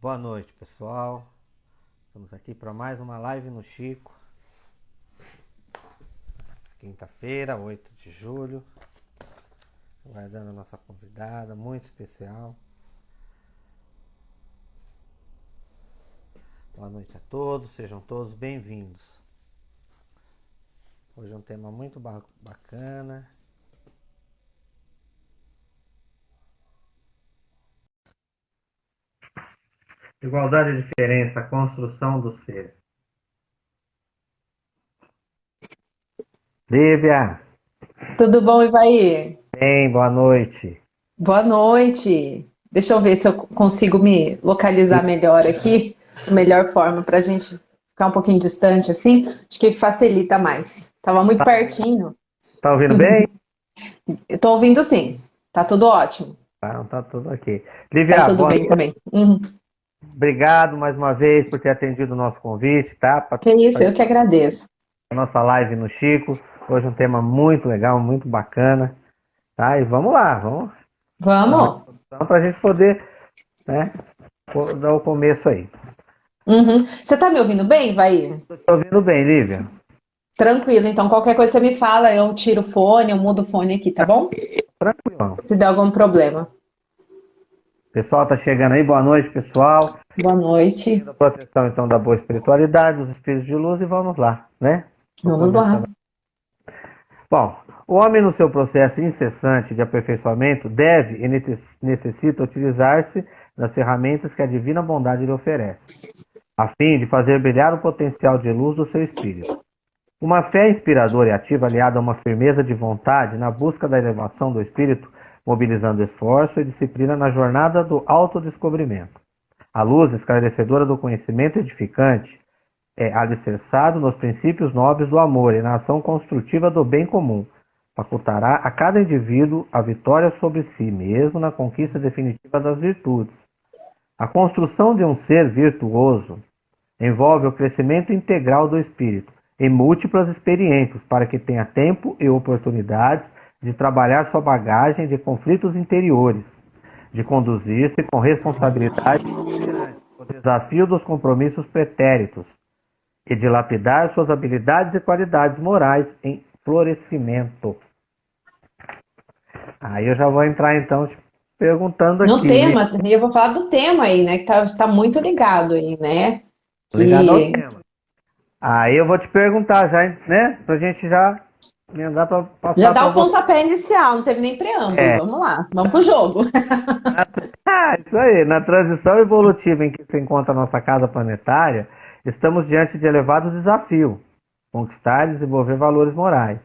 Boa noite, pessoal. Estamos aqui para mais uma live no Chico. Quinta-feira, 8 de julho. Guardando a nossa convidada, muito especial. Boa noite a todos, sejam todos bem-vindos. Hoje é um tema muito bacana. Igualdade e diferença, construção do ser. Lívia! Tudo bom, Ivaí? Bem, boa noite. Boa noite. Deixa eu ver se eu consigo me localizar melhor aqui, melhor forma para a gente ficar um pouquinho distante assim, acho que facilita mais. Tava muito tá. pertinho. Tá ouvindo bem? Estou ouvindo sim. Tá tudo ótimo. Tá, tá tudo ok. Lívia, tá tudo bem noite. também. Uhum. Obrigado mais uma vez por ter atendido o nosso convite, tá? Pra... Que isso, eu que agradeço. A nossa live no Chico. Hoje um tema muito legal, muito bacana. Tá? E vamos lá, vamos. Vamos. Para a gente poder né, dar o começo aí. Uhum. Você está me ouvindo bem, Vai? Estou ouvindo bem, Lívia. Tranquilo, então qualquer coisa você me fala, eu tiro o fone, eu mudo o fone aqui, tá bom? Tranquilo. Se der algum problema. Pessoal, tá chegando aí. Boa noite, pessoal. Boa noite. A proteção, então, da boa espiritualidade, dos espíritos de luz e vamos lá, né? Vamos lá. Bom, o homem no seu processo incessante de aperfeiçoamento deve e necessita utilizar-se das ferramentas que a divina bondade lhe oferece, a fim de fazer brilhar o potencial de luz do seu espírito. Uma fé inspiradora e ativa aliada a uma firmeza de vontade na busca da elevação do espírito mobilizando esforço e disciplina na jornada do autodescobrimento. A luz esclarecedora do conhecimento edificante é alicerçado nos princípios nobres do amor e na ação construtiva do bem comum. Facultará a cada indivíduo a vitória sobre si mesmo na conquista definitiva das virtudes. A construção de um ser virtuoso envolve o crescimento integral do espírito em múltiplas experiências para que tenha tempo e oportunidades de trabalhar sua bagagem de conflitos interiores, de conduzir-se com responsabilidade o desafio dos compromissos pretéritos e de lapidar suas habilidades e qualidades morais em florescimento. Aí eu já vou entrar então perguntando aqui. No tema, eu vou falar do tema aí, né? Que tá, tá muito ligado aí, né? Ligado e... ao tema. Aí eu vou te perguntar já, né? Pra gente já já dá o pontapé inicial, não teve nem preâmbulo. É. Vamos lá, vamos pro jogo. ah, isso aí. Na transição evolutiva em que se encontra a nossa casa planetária, estamos diante de elevado desafio: conquistar e desenvolver valores morais.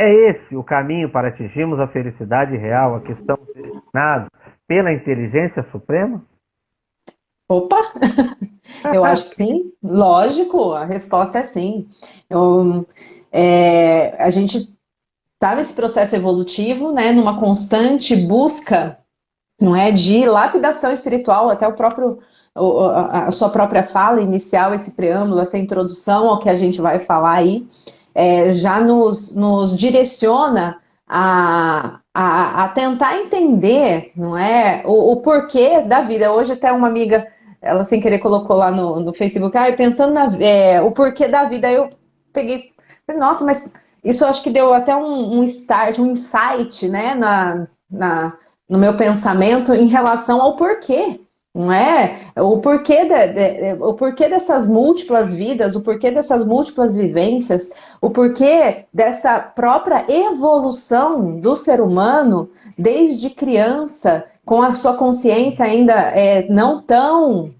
É esse o caminho para atingirmos a felicidade real a que estamos destinados pela inteligência suprema? Opa! Eu acho que sim, lógico, a resposta é sim. Eu, é, a gente está nesse processo evolutivo, né, numa constante busca, não é, de lapidação espiritual, até o próprio a sua própria fala inicial, esse preâmbulo, essa introdução ao que a gente vai falar aí, é, já nos, nos direciona a, a, a, tentar entender, não é, o, o, porquê da vida. Hoje até uma amiga, ela sem querer colocou lá no, no Facebook, ah, pensando na, é, o porquê da vida, eu peguei nossa, mas isso acho que deu até um, um start, um insight, né, na, na, no meu pensamento em relação ao porquê, não é? O porquê, de, de, o porquê dessas múltiplas vidas, o porquê dessas múltiplas vivências, o porquê dessa própria evolução do ser humano desde criança, com a sua consciência ainda é, não tão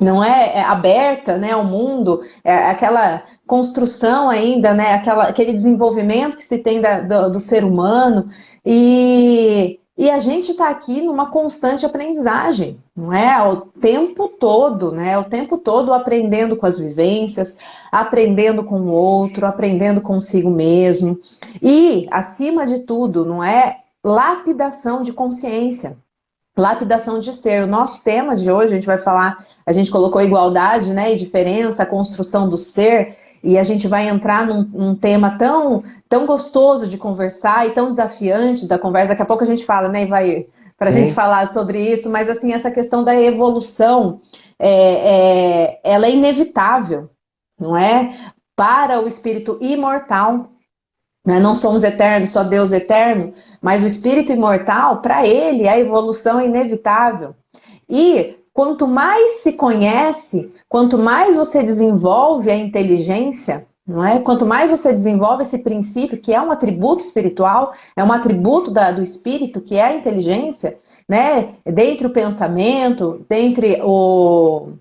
não é, é aberta né, ao mundo, é aquela construção ainda, né, aquela, aquele desenvolvimento que se tem da, do, do, ser humano, e, e a gente está aqui numa constante aprendizagem, não é? O tempo todo, né? O tempo todo aprendendo com as vivências, aprendendo com o outro, aprendendo consigo mesmo, e, acima de tudo, não é? Lapidação de consciência lapidação de ser. O nosso tema de hoje, a gente vai falar, a gente colocou igualdade né, e diferença, a construção do ser, e a gente vai entrar num, num, tema tão, tão gostoso de conversar e tão desafiante da conversa. Daqui a pouco a gente fala, né, vai para a gente falar sobre isso, mas assim, essa questão da evolução, é, é, ela é inevitável, não é? Para o espírito imortal. Né? Não somos eternos, só Deus eterno, mas o espírito imortal, para ele, a evolução é inevitável. E quanto mais se conhece, quanto mais você desenvolve a inteligência, não é? Quanto mais você desenvolve esse princípio, que é um atributo espiritual, é um atributo da, do espírito, que é a inteligência, né? Dentre o pensamento, dentre o,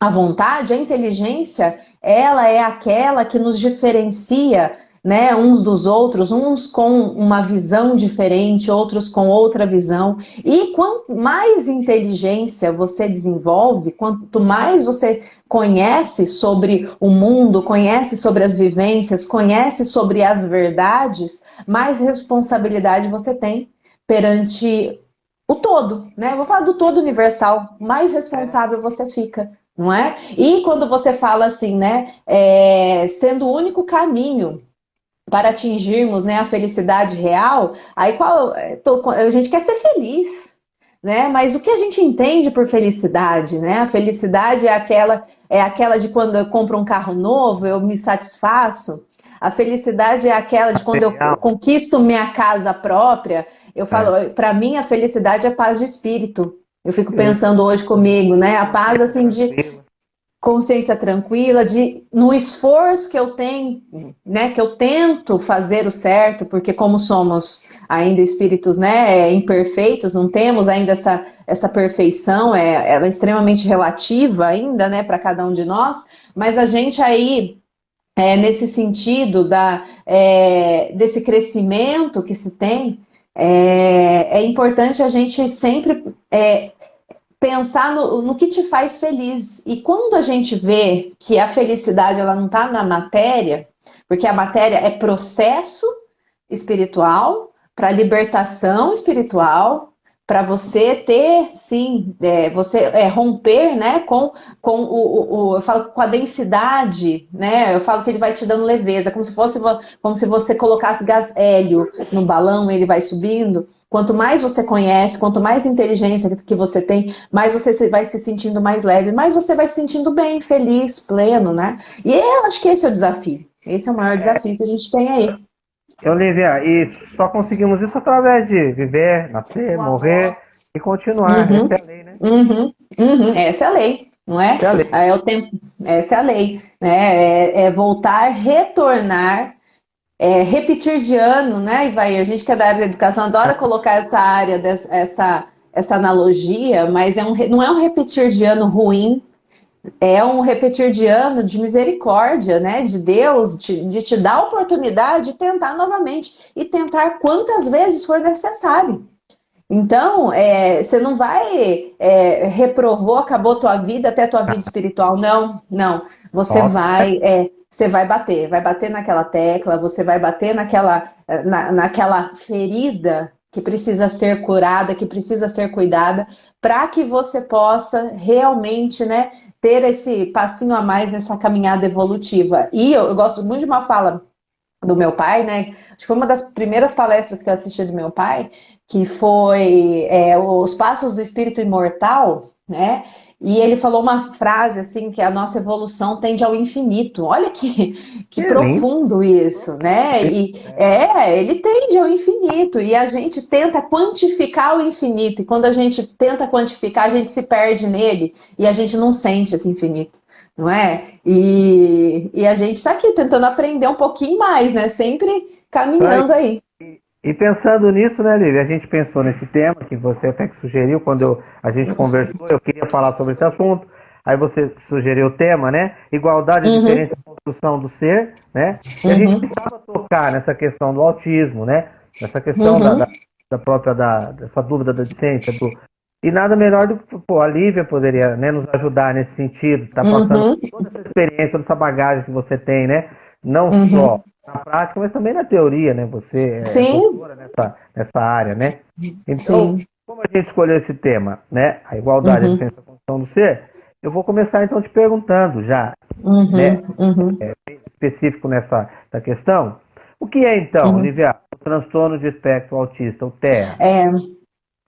a vontade, a inteligência, ela é aquela que nos diferencia né, uns dos outros, uns com uma visão diferente, outros com outra visão. E quanto mais inteligência você desenvolve, quanto mais você conhece sobre o mundo, conhece sobre as vivências, conhece sobre as verdades, mais responsabilidade você tem perante o todo, né? vou falar do todo universal, mais responsável você fica, não é? E quando você fala assim, né, é, sendo o único caminho para atingirmos né, a felicidade real, aí qual, tô, a gente quer ser feliz, né? Mas o que a gente entende por felicidade, né? A felicidade é aquela, é aquela de quando eu compro um carro novo, eu me satisfaço. A felicidade é aquela de quando eu conquisto minha casa própria. Eu falo, é. para mim a felicidade é paz de espírito. Eu fico pensando hoje comigo, né? A paz assim de consciência tranquila, de no esforço que eu tenho, né, que eu tento fazer o certo, porque como somos ainda espíritos, né, imperfeitos, não temos ainda essa, essa perfeição, é, ela é extremamente relativa ainda, né, para cada um de nós, mas a gente aí é, nesse sentido da, é, desse crescimento que se tem, é, é importante a gente sempre é, pensar no, no que te faz feliz. E quando a gente vê que a felicidade ela não está na matéria, porque a matéria é processo espiritual para libertação espiritual, para você ter, sim, é, você é, romper, né, com, com o, o, eu falo com a densidade, né, eu falo que ele vai te dando leveza, como se fosse, como se você colocasse gás hélio no balão, ele vai subindo. Quanto mais você conhece, quanto mais inteligência que você tem, mais você vai se sentindo mais leve, mais você vai se sentindo bem, feliz, pleno, né? E eu acho que esse é o desafio. Esse é o maior desafio que a gente tem aí. Olivia, e só conseguimos isso através de viver, nascer, morrer e continuar. Uhum. Essa é a lei, né? Uhum. Uhum. Essa é a lei, não é? Essa é, a lei. é o tempo. Essa é a lei. Né? É, é voltar, retornar, é, repetir de ano, né, Ivair? A gente que é da área da educação adora colocar essa área, dessa, essa, essa analogia, mas é um, não é um repetir de ano ruim, é um repetir de ano de misericórdia, né, de Deus, de, de te dar a oportunidade de tentar novamente e tentar quantas vezes for necessário. Então, é, você não vai é, reprovou, acabou tua vida até tua vida espiritual. Não, não. Você Nossa. vai, é, você vai bater, vai bater naquela tecla, você vai bater naquela, na, naquela ferida que precisa ser curada, que precisa ser cuidada, para que você possa realmente, né, ter esse passinho a mais nessa caminhada evolutiva. E eu, eu, gosto muito de uma fala do meu pai, né? Acho que foi uma das primeiras palestras que eu assisti do meu pai, que foi é, Os Passos do Espírito Imortal, né? E ele falou uma frase assim que a nossa evolução tende ao infinito. Olha que, que, profundo isso, né? E é, ele tende ao infinito e a gente tenta quantificar o infinito. E quando a gente tenta quantificar, a gente se perde nele e a gente não sente esse infinito, não é? E, e a gente está aqui tentando aprender um pouquinho mais, né? Sempre caminhando aí. E pensando nisso, né, Lívia, a gente pensou nesse tema que você até que sugeriu quando eu, a gente conversou, eu queria falar sobre esse assunto, aí você sugeriu o tema, né? Igualdade, uhum. diferença e construção do ser, né? E a gente uhum. precisava tocar nessa questão do autismo, né? Nessa questão uhum. da, da, da, própria, da, dessa dúvida da decência, do, e nada melhor do que pô, a Lívia poderia né, nos ajudar nesse sentido, tá passando uhum. toda essa experiência, toda essa bagagem que você tem, né? Não uhum. só na prática, mas também na teoria, né? Você é Sim. nessa, nessa área, né? Então, Sim. como a gente escolheu esse tema, né? A igualdade, uhum. a diferença, a condição do ser, eu vou começar então te perguntando já, uhum. né? Uhum. É, específico nessa, nessa questão. O que é então, uhum. Olivia, o transtorno de espectro autista, o TEA? É,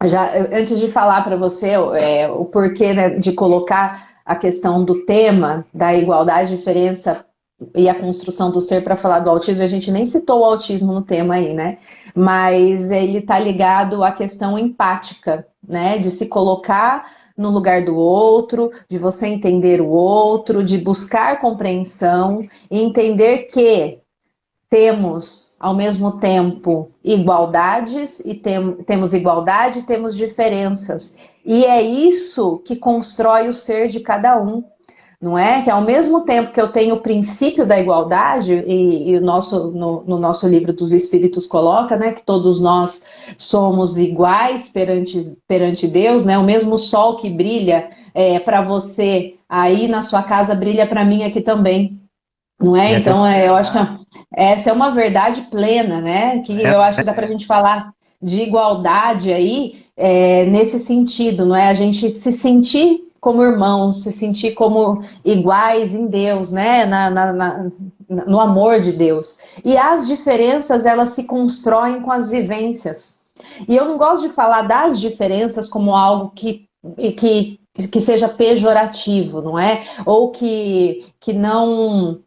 já antes de falar para você é, o porquê né, de colocar a questão do tema da igualdade, diferença e a construção do ser para falar do autismo, a gente nem citou o autismo no tema aí, né? Mas ele está ligado à questão empática, né? De se colocar no lugar do outro, de você entender o outro, de buscar compreensão e entender que temos, ao mesmo tempo, igualdades e tem, temos igualdade e temos diferenças. E é isso que constrói o ser de cada um não é? Que ao mesmo tempo que eu tenho o princípio da igualdade, e, e o nosso, no, no, nosso livro dos Espíritos coloca, né, que todos nós somos iguais perante, perante Deus, né? O mesmo sol que brilha é, para você aí na sua casa brilha para mim aqui também. Não é? Então, é, eu acho que essa é uma verdade plena, né? Que é. eu acho que dá para a gente falar de igualdade aí é, nesse sentido, não é? A gente se sentir como irmãos, se sentir como iguais em Deus, né? Na, na, na, no amor de Deus. E as diferenças, elas se constroem com as vivências. E eu não gosto de falar das diferenças como algo que, que, que seja pejorativo, não é? Ou que, que não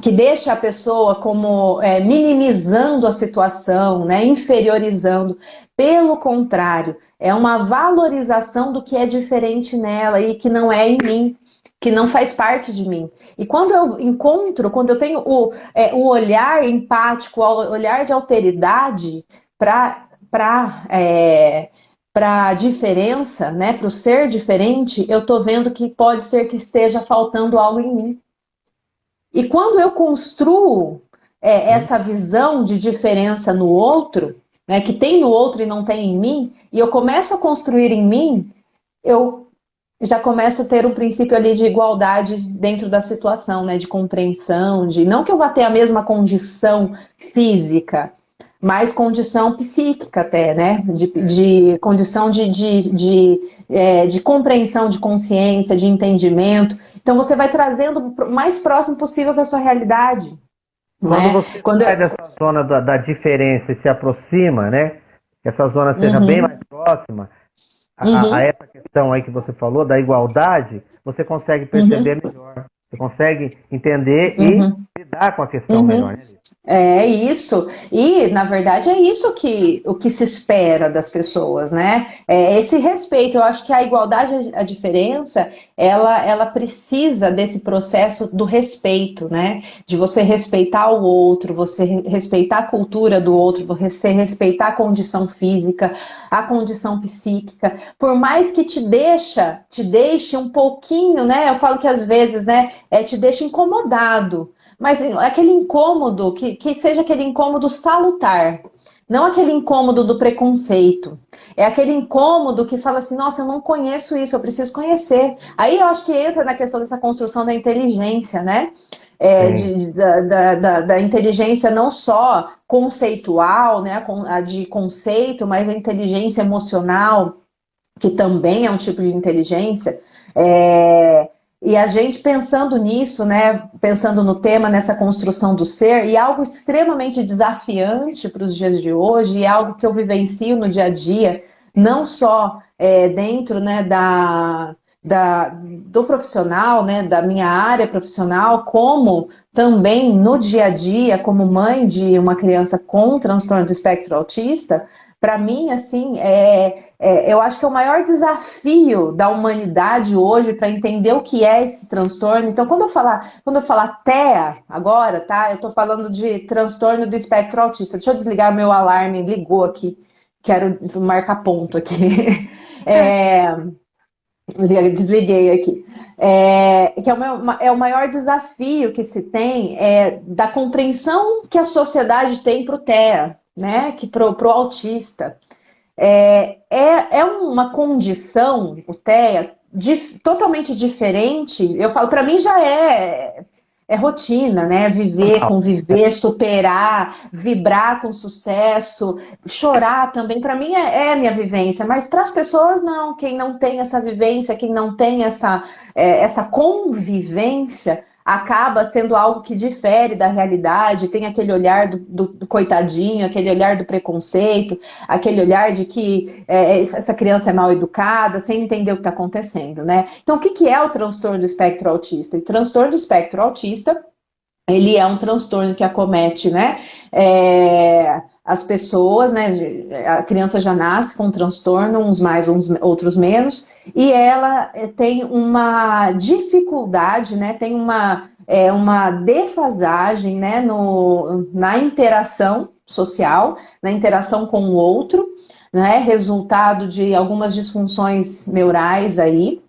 que deixa a pessoa como é, minimizando a situação, né, inferiorizando. Pelo contrário, é uma valorização do que é diferente nela e que não é em mim, que não faz parte de mim. E quando eu encontro, quando eu tenho o, é, o olhar empático, o olhar de alteridade para é, a diferença, né, para o ser diferente, eu estou vendo que pode ser que esteja faltando algo em mim. E quando eu construo é, essa visão de diferença no outro, né, que tem no outro e não tem em mim, e eu começo a construir em mim, eu já começo a ter um princípio ali de igualdade dentro da situação, né, de compreensão, de não que eu vá ter a mesma condição física, mas condição psíquica até, né, de, de condição de, de, de, é, de compreensão, de consciência, de entendimento. Então você vai trazendo o mais próximo possível da sua realidade. Quando né? você Quando sai eu... zona da, da, diferença e se aproxima, né? Que essa zona seja uhum. bem mais próxima a, uhum. a, essa questão aí que você falou, da igualdade, você consegue perceber uhum. melhor. Você consegue entender e uhum. lidar com a questão uhum. melhor, né? É isso. E, na verdade, é isso que, o que se espera das pessoas, né? É esse respeito. Eu acho que a igualdade, a diferença, ela, ela precisa desse processo do respeito, né? De você respeitar o outro, você respeitar a cultura do outro, você respeitar a condição física, a condição psíquica. Por mais que te deixa, te deixe um pouquinho, né? Eu falo que às vezes, né? É, te deixa incomodado mas aquele incômodo, que, que seja aquele incômodo salutar, não aquele incômodo do preconceito. É aquele incômodo que fala assim, nossa, eu não conheço isso, eu preciso conhecer. Aí eu acho que entra na questão dessa construção da inteligência, né? É, de, da, da, da, inteligência não só conceitual, né, a de conceito, mas a inteligência emocional, que também é um tipo de inteligência. É, e a gente pensando nisso, né, pensando no tema, nessa construção do ser, e algo extremamente desafiante para os dias de hoje, e algo que eu vivencio no dia a dia, não só é, dentro né, da, da, do profissional, né, da minha área profissional, como também no dia a dia, como mãe de uma criança com transtorno do espectro autista, para mim, assim, é, é, eu acho que é o maior desafio da humanidade hoje para entender o que é esse transtorno. Então, quando eu falar, quando eu falar TEA agora, tá? Eu estou falando de transtorno do espectro autista. Deixa eu desligar meu alarme, ligou aqui. Quero marcar ponto aqui. É, desliguei aqui. É, que é o, é o maior desafio que se tem é, da compreensão que a sociedade tem para o TEA, né, que pro, pro autista. É, é, é uma condição, o TEA, totalmente diferente. Eu falo, para mim já é, é rotina, né? Viver, conviver, superar, vibrar com sucesso, chorar também. Para mim é, é minha vivência, mas para as pessoas não. Quem não tem essa vivência, quem não tem essa, é, essa convivência, acaba sendo algo que difere da realidade, tem aquele olhar do, do, do coitadinho, aquele olhar do preconceito, aquele olhar de que é, essa criança é mal educada, sem entender o que está acontecendo, né? Então, o que, que é o transtorno do espectro autista? O transtorno do espectro autista ele é um transtorno que acomete, né, é, as pessoas, né, a criança já nasce com um transtorno, uns mais, uns outros menos, e ela eh, tem uma dificuldade, né, tem uma, é, uma defasagem, né, no, na interação social, na interação com o outro, né, resultado de algumas disfunções neurais aí,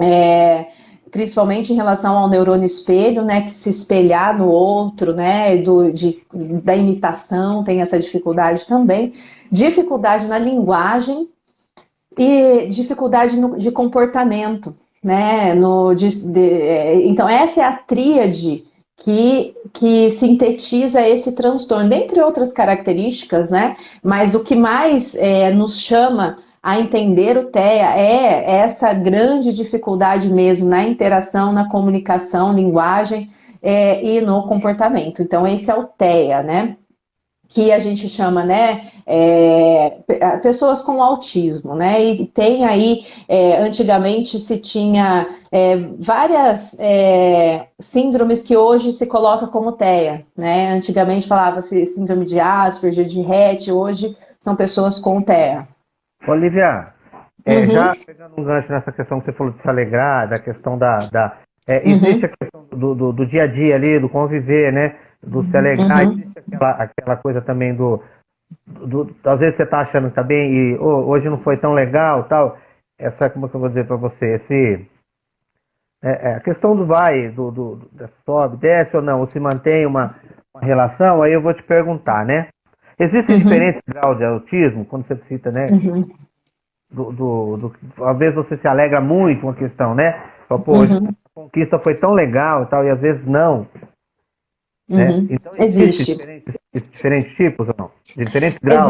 é, principalmente em relação ao neurônio espelho, né, que se espelhar no outro, né, do, de, da imitação, tem essa dificuldade também, dificuldade na linguagem e dificuldade no, de comportamento, né, no, de, de, é, então essa é a tríade que, que sintetiza esse transtorno, dentre outras características, né, mas o que mais é, nos chama a entender o TEA é essa grande dificuldade mesmo na interação, na comunicação, linguagem é, e no comportamento. Então, esse é o TEA, né? Que a gente chama, né? É, pessoas com autismo, né? E tem aí, é, antigamente se tinha é, várias é, síndromes que hoje se coloca como TEA, né? Antigamente falava-se síndrome de Asperger, de Rett, hoje são pessoas com TEA. Olivia, é, uhum. já pegando um gancho nessa questão que você falou de se alegrar, da questão da. da é, uhum. existe uhum. a questão do, do, do, dia a dia ali, do conviver, né? Do se alegrar, uhum. existe aquela, aquela coisa também do, do, Às vezes você está achando que tá bem e oh, hoje não foi tão legal tal. Essa, como é que eu vou dizer para você? Esse. É, é, a questão do vai, do, do, do, sobe, desce ou não, ou se mantém uma, uma relação, aí eu vou te perguntar, né? Existem uhum. diferentes graus de autismo, quando você cita, né? Uhum. Do, do, do, às vezes você se alegra muito com a questão, né? Fala, Pô, uhum. a conquista foi tão legal e tal, e às vezes não. Né? Uhum. Então, existe. Diferentes, diferentes tipos ou não?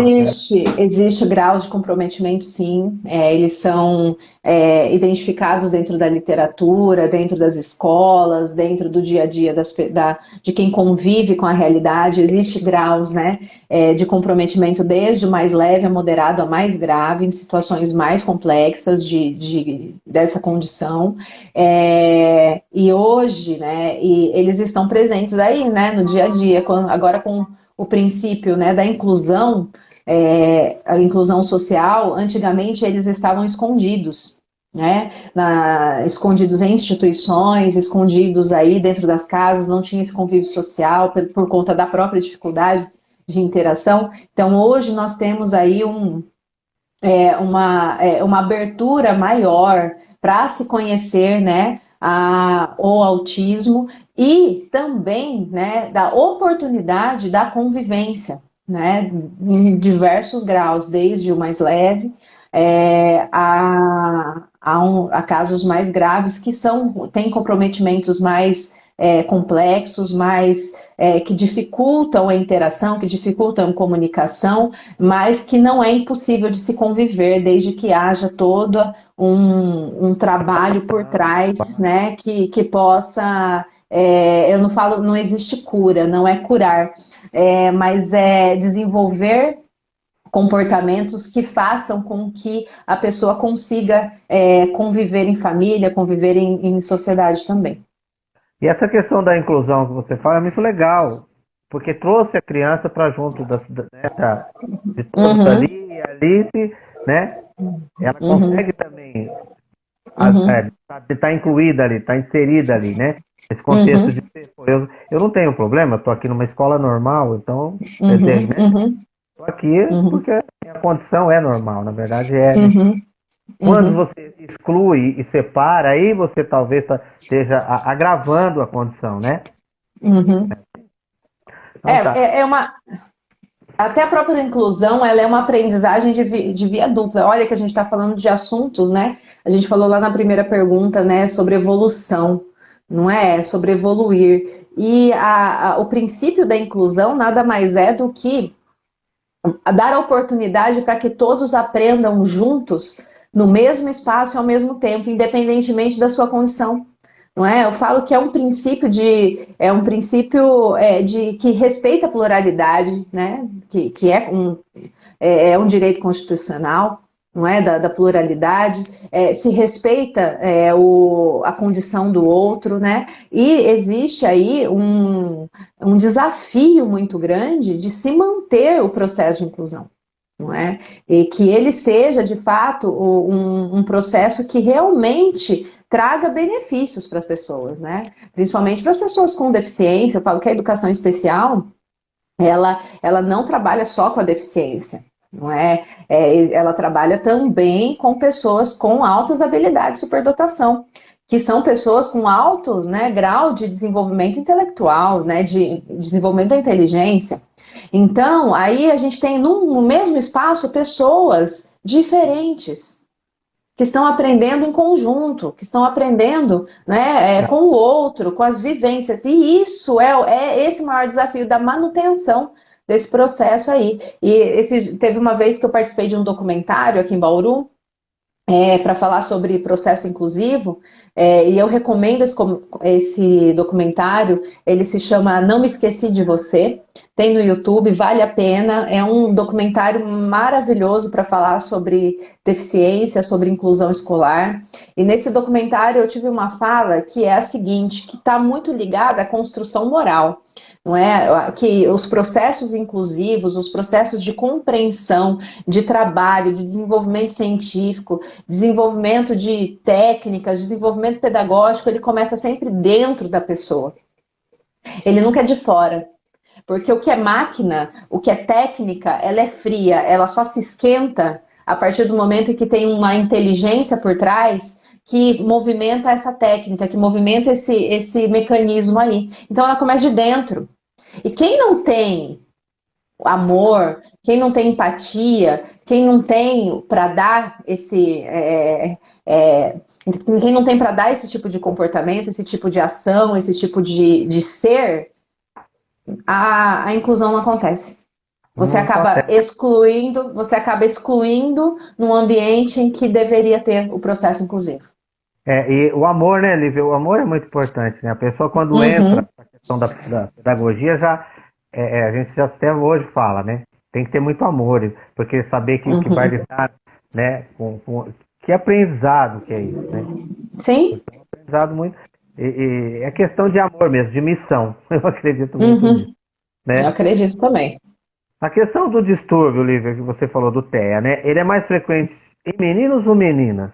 Existe, né? existe graus de comprometimento, sim. É, eles são é, identificados dentro da literatura, dentro das escolas, dentro do dia a dia das, da, de quem convive com a realidade. Existe graus né, é, de comprometimento desde o mais leve a moderado a mais grave, em situações mais complexas de, de dessa condição. É, e hoje, né, e eles estão presentes aí, né, no dia a dia, agora com o princípio né, da inclusão, é, a inclusão social, antigamente eles estavam escondidos, né, na, escondidos em instituições, escondidos aí dentro das casas, não tinha esse convívio social por, por conta da própria dificuldade de interação. Então hoje nós temos aí um, é, uma, é, uma abertura maior para se conhecer, né, a, o autismo e também né, da oportunidade da convivência, né, em diversos graus, desde o mais leve é, a, a, um, a, casos mais graves que são têm comprometimentos mais é, complexos, mais é, que dificultam a interação, que dificultam a comunicação, mas que não é impossível de se conviver desde que haja todo um, um trabalho por trás, né, que, que possa é, eu não falo, não existe cura, não é curar, é, mas é desenvolver comportamentos que façam com que a pessoa consiga é, conviver em família, conviver em, em, sociedade também. E essa questão da inclusão que você fala é muito legal, porque trouxe a criança para junto da, né, de todos uhum. ali, e Alice, né? Ela uhum. consegue uhum. também uhum. Estar tá, tá incluída ali, estar tá inserida ali, né? Esse contexto uhum. de eu, eu não tenho problema, estou aqui numa escola normal, então uhum. dizer, né? Estou uhum. aqui uhum. porque a condição é normal, na verdade é. Uhum. Quando você exclui e separa, aí você talvez esteja agravando a condição, né? Então, é, tá. é, é uma até a própria inclusão, ela é uma aprendizagem de, de via dupla. Olha que a gente está falando de assuntos, né? A gente falou lá na primeira pergunta, né, sobre evolução não é? Sobre evoluir. E a, a, o princípio da inclusão nada mais é do que dar oportunidade para que todos aprendam juntos no mesmo espaço ao mesmo tempo, independentemente da sua condição. não é? Eu falo que é um princípio de é um princípio é, de que respeita a pluralidade, né? Que, que é um é, é um direito constitucional, não é da, da pluralidade, é, se respeita é, o, a condição do outro, né? E existe aí um, um desafio muito grande de se manter o processo de inclusão. Não é? E que ele seja, de fato, um, um processo que realmente traga benefícios para as pessoas, né? Principalmente para as pessoas com deficiência. Eu falo que a educação especial, ela, ela não trabalha só com a deficiência, não é? é? Ela trabalha também com pessoas com altas habilidades de superdotação, que são pessoas com alto né, grau de desenvolvimento intelectual, né, de, de desenvolvimento da inteligência. Então, aí a gente tem no, no mesmo espaço pessoas diferentes, que estão aprendendo em conjunto, que estão aprendendo né, é, com o outro, com as vivências. E isso é, é esse maior desafio da manutenção desse processo aí. E esse, teve uma vez que eu participei de um documentário aqui em Bauru, é, para falar sobre processo inclusivo, é, e eu recomendo esse, esse, documentário, ele se chama Não Me Esqueci de Você, tem no YouTube, vale a pena, é um documentário maravilhoso para falar sobre deficiência, sobre inclusão escolar, e nesse documentário eu tive uma fala que é a seguinte, que está muito ligada à construção moral não é? Que os processos inclusivos, os processos de compreensão, de trabalho, de desenvolvimento científico, desenvolvimento de técnicas, desenvolvimento pedagógico, ele começa sempre dentro da pessoa. Ele nunca é de fora. Porque o que é máquina, o que é técnica, ela é fria, ela só se esquenta a partir do momento em que tem uma inteligência por trás que movimenta essa técnica, que movimenta esse, esse mecanismo aí. Então ela começa de dentro. E quem não tem amor, quem não tem empatia, quem não tem para dar esse. É, é, quem não tem para dar esse tipo de comportamento, esse tipo de ação, esse tipo de, de ser, a, a inclusão não acontece. Você não acaba acontece. excluindo, você acaba excluindo num ambiente em que deveria ter o processo inclusivo. É, e o amor, né, Lívia? O amor é muito importante, né? A pessoa quando uhum. entra na questão da, da pedagogia, já é, é, a gente já até hoje fala, né? Tem que ter muito amor, porque saber que, uhum. que vai lidar, né? Com, com, que aprendizado que é isso, né? Sim. Então, aprendizado muito. E, e, é questão de amor mesmo, de missão. Eu acredito muito uhum. nisso. Né? Eu acredito também. A questão do distúrbio, Lívia, que você falou do TEA, né? Ele é mais frequente em meninos ou meninas?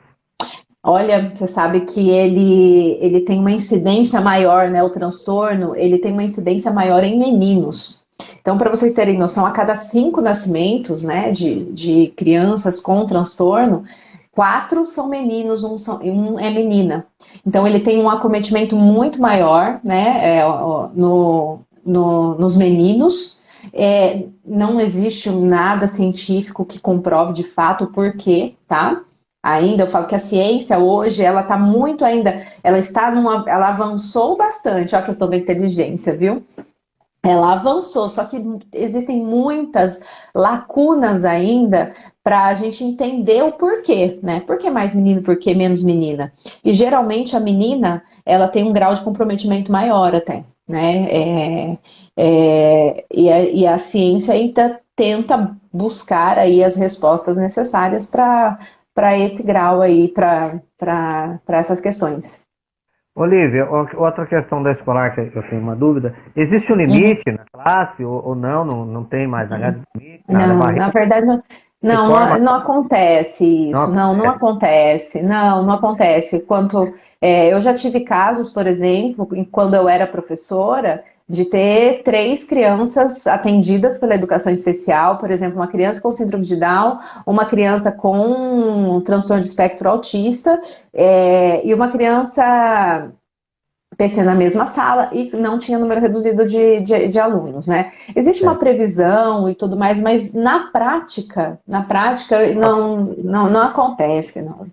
Olha, você sabe que ele, ele tem uma incidência maior, né? O transtorno, ele tem uma incidência maior em meninos. Então, para vocês terem noção, a cada cinco nascimentos, né, de, de crianças com transtorno, quatro são meninos, um, são, um é menina. Então, ele tem um acometimento muito maior, né, é, no, no, nos meninos. É, não existe nada científico que comprove de fato o porquê, tá? Ainda, eu falo que a ciência hoje, ela está muito ainda, ela está numa, ela avançou bastante, a questão da inteligência, viu? Ela avançou, só que existem muitas lacunas ainda para a gente entender o porquê, né? Por que mais menino, por que menos menina? E geralmente a menina, ela tem um grau de comprometimento maior até, né? É, é, e, a, e a ciência ainda tenta buscar aí as respostas necessárias para para esse grau aí, para essas questões. Olivia, outra questão da escolar que eu tenho uma dúvida, existe um limite uhum. na classe ou, ou, não, não? Não tem mais na uhum. limite? Não, na verdade não, não, não, não, acontece isso, não, não, não acontece, não, não acontece. Quanto, é, eu já tive casos, por exemplo, quando eu era professora, de ter três crianças atendidas pela educação especial, por exemplo, uma criança com síndrome de Down, uma criança com um transtorno de espectro autista é, e uma criança PC na mesma sala e não tinha número reduzido de, de, de alunos, né? Existe uma previsão e tudo mais, mas na prática, na prática não, não, não acontece, não.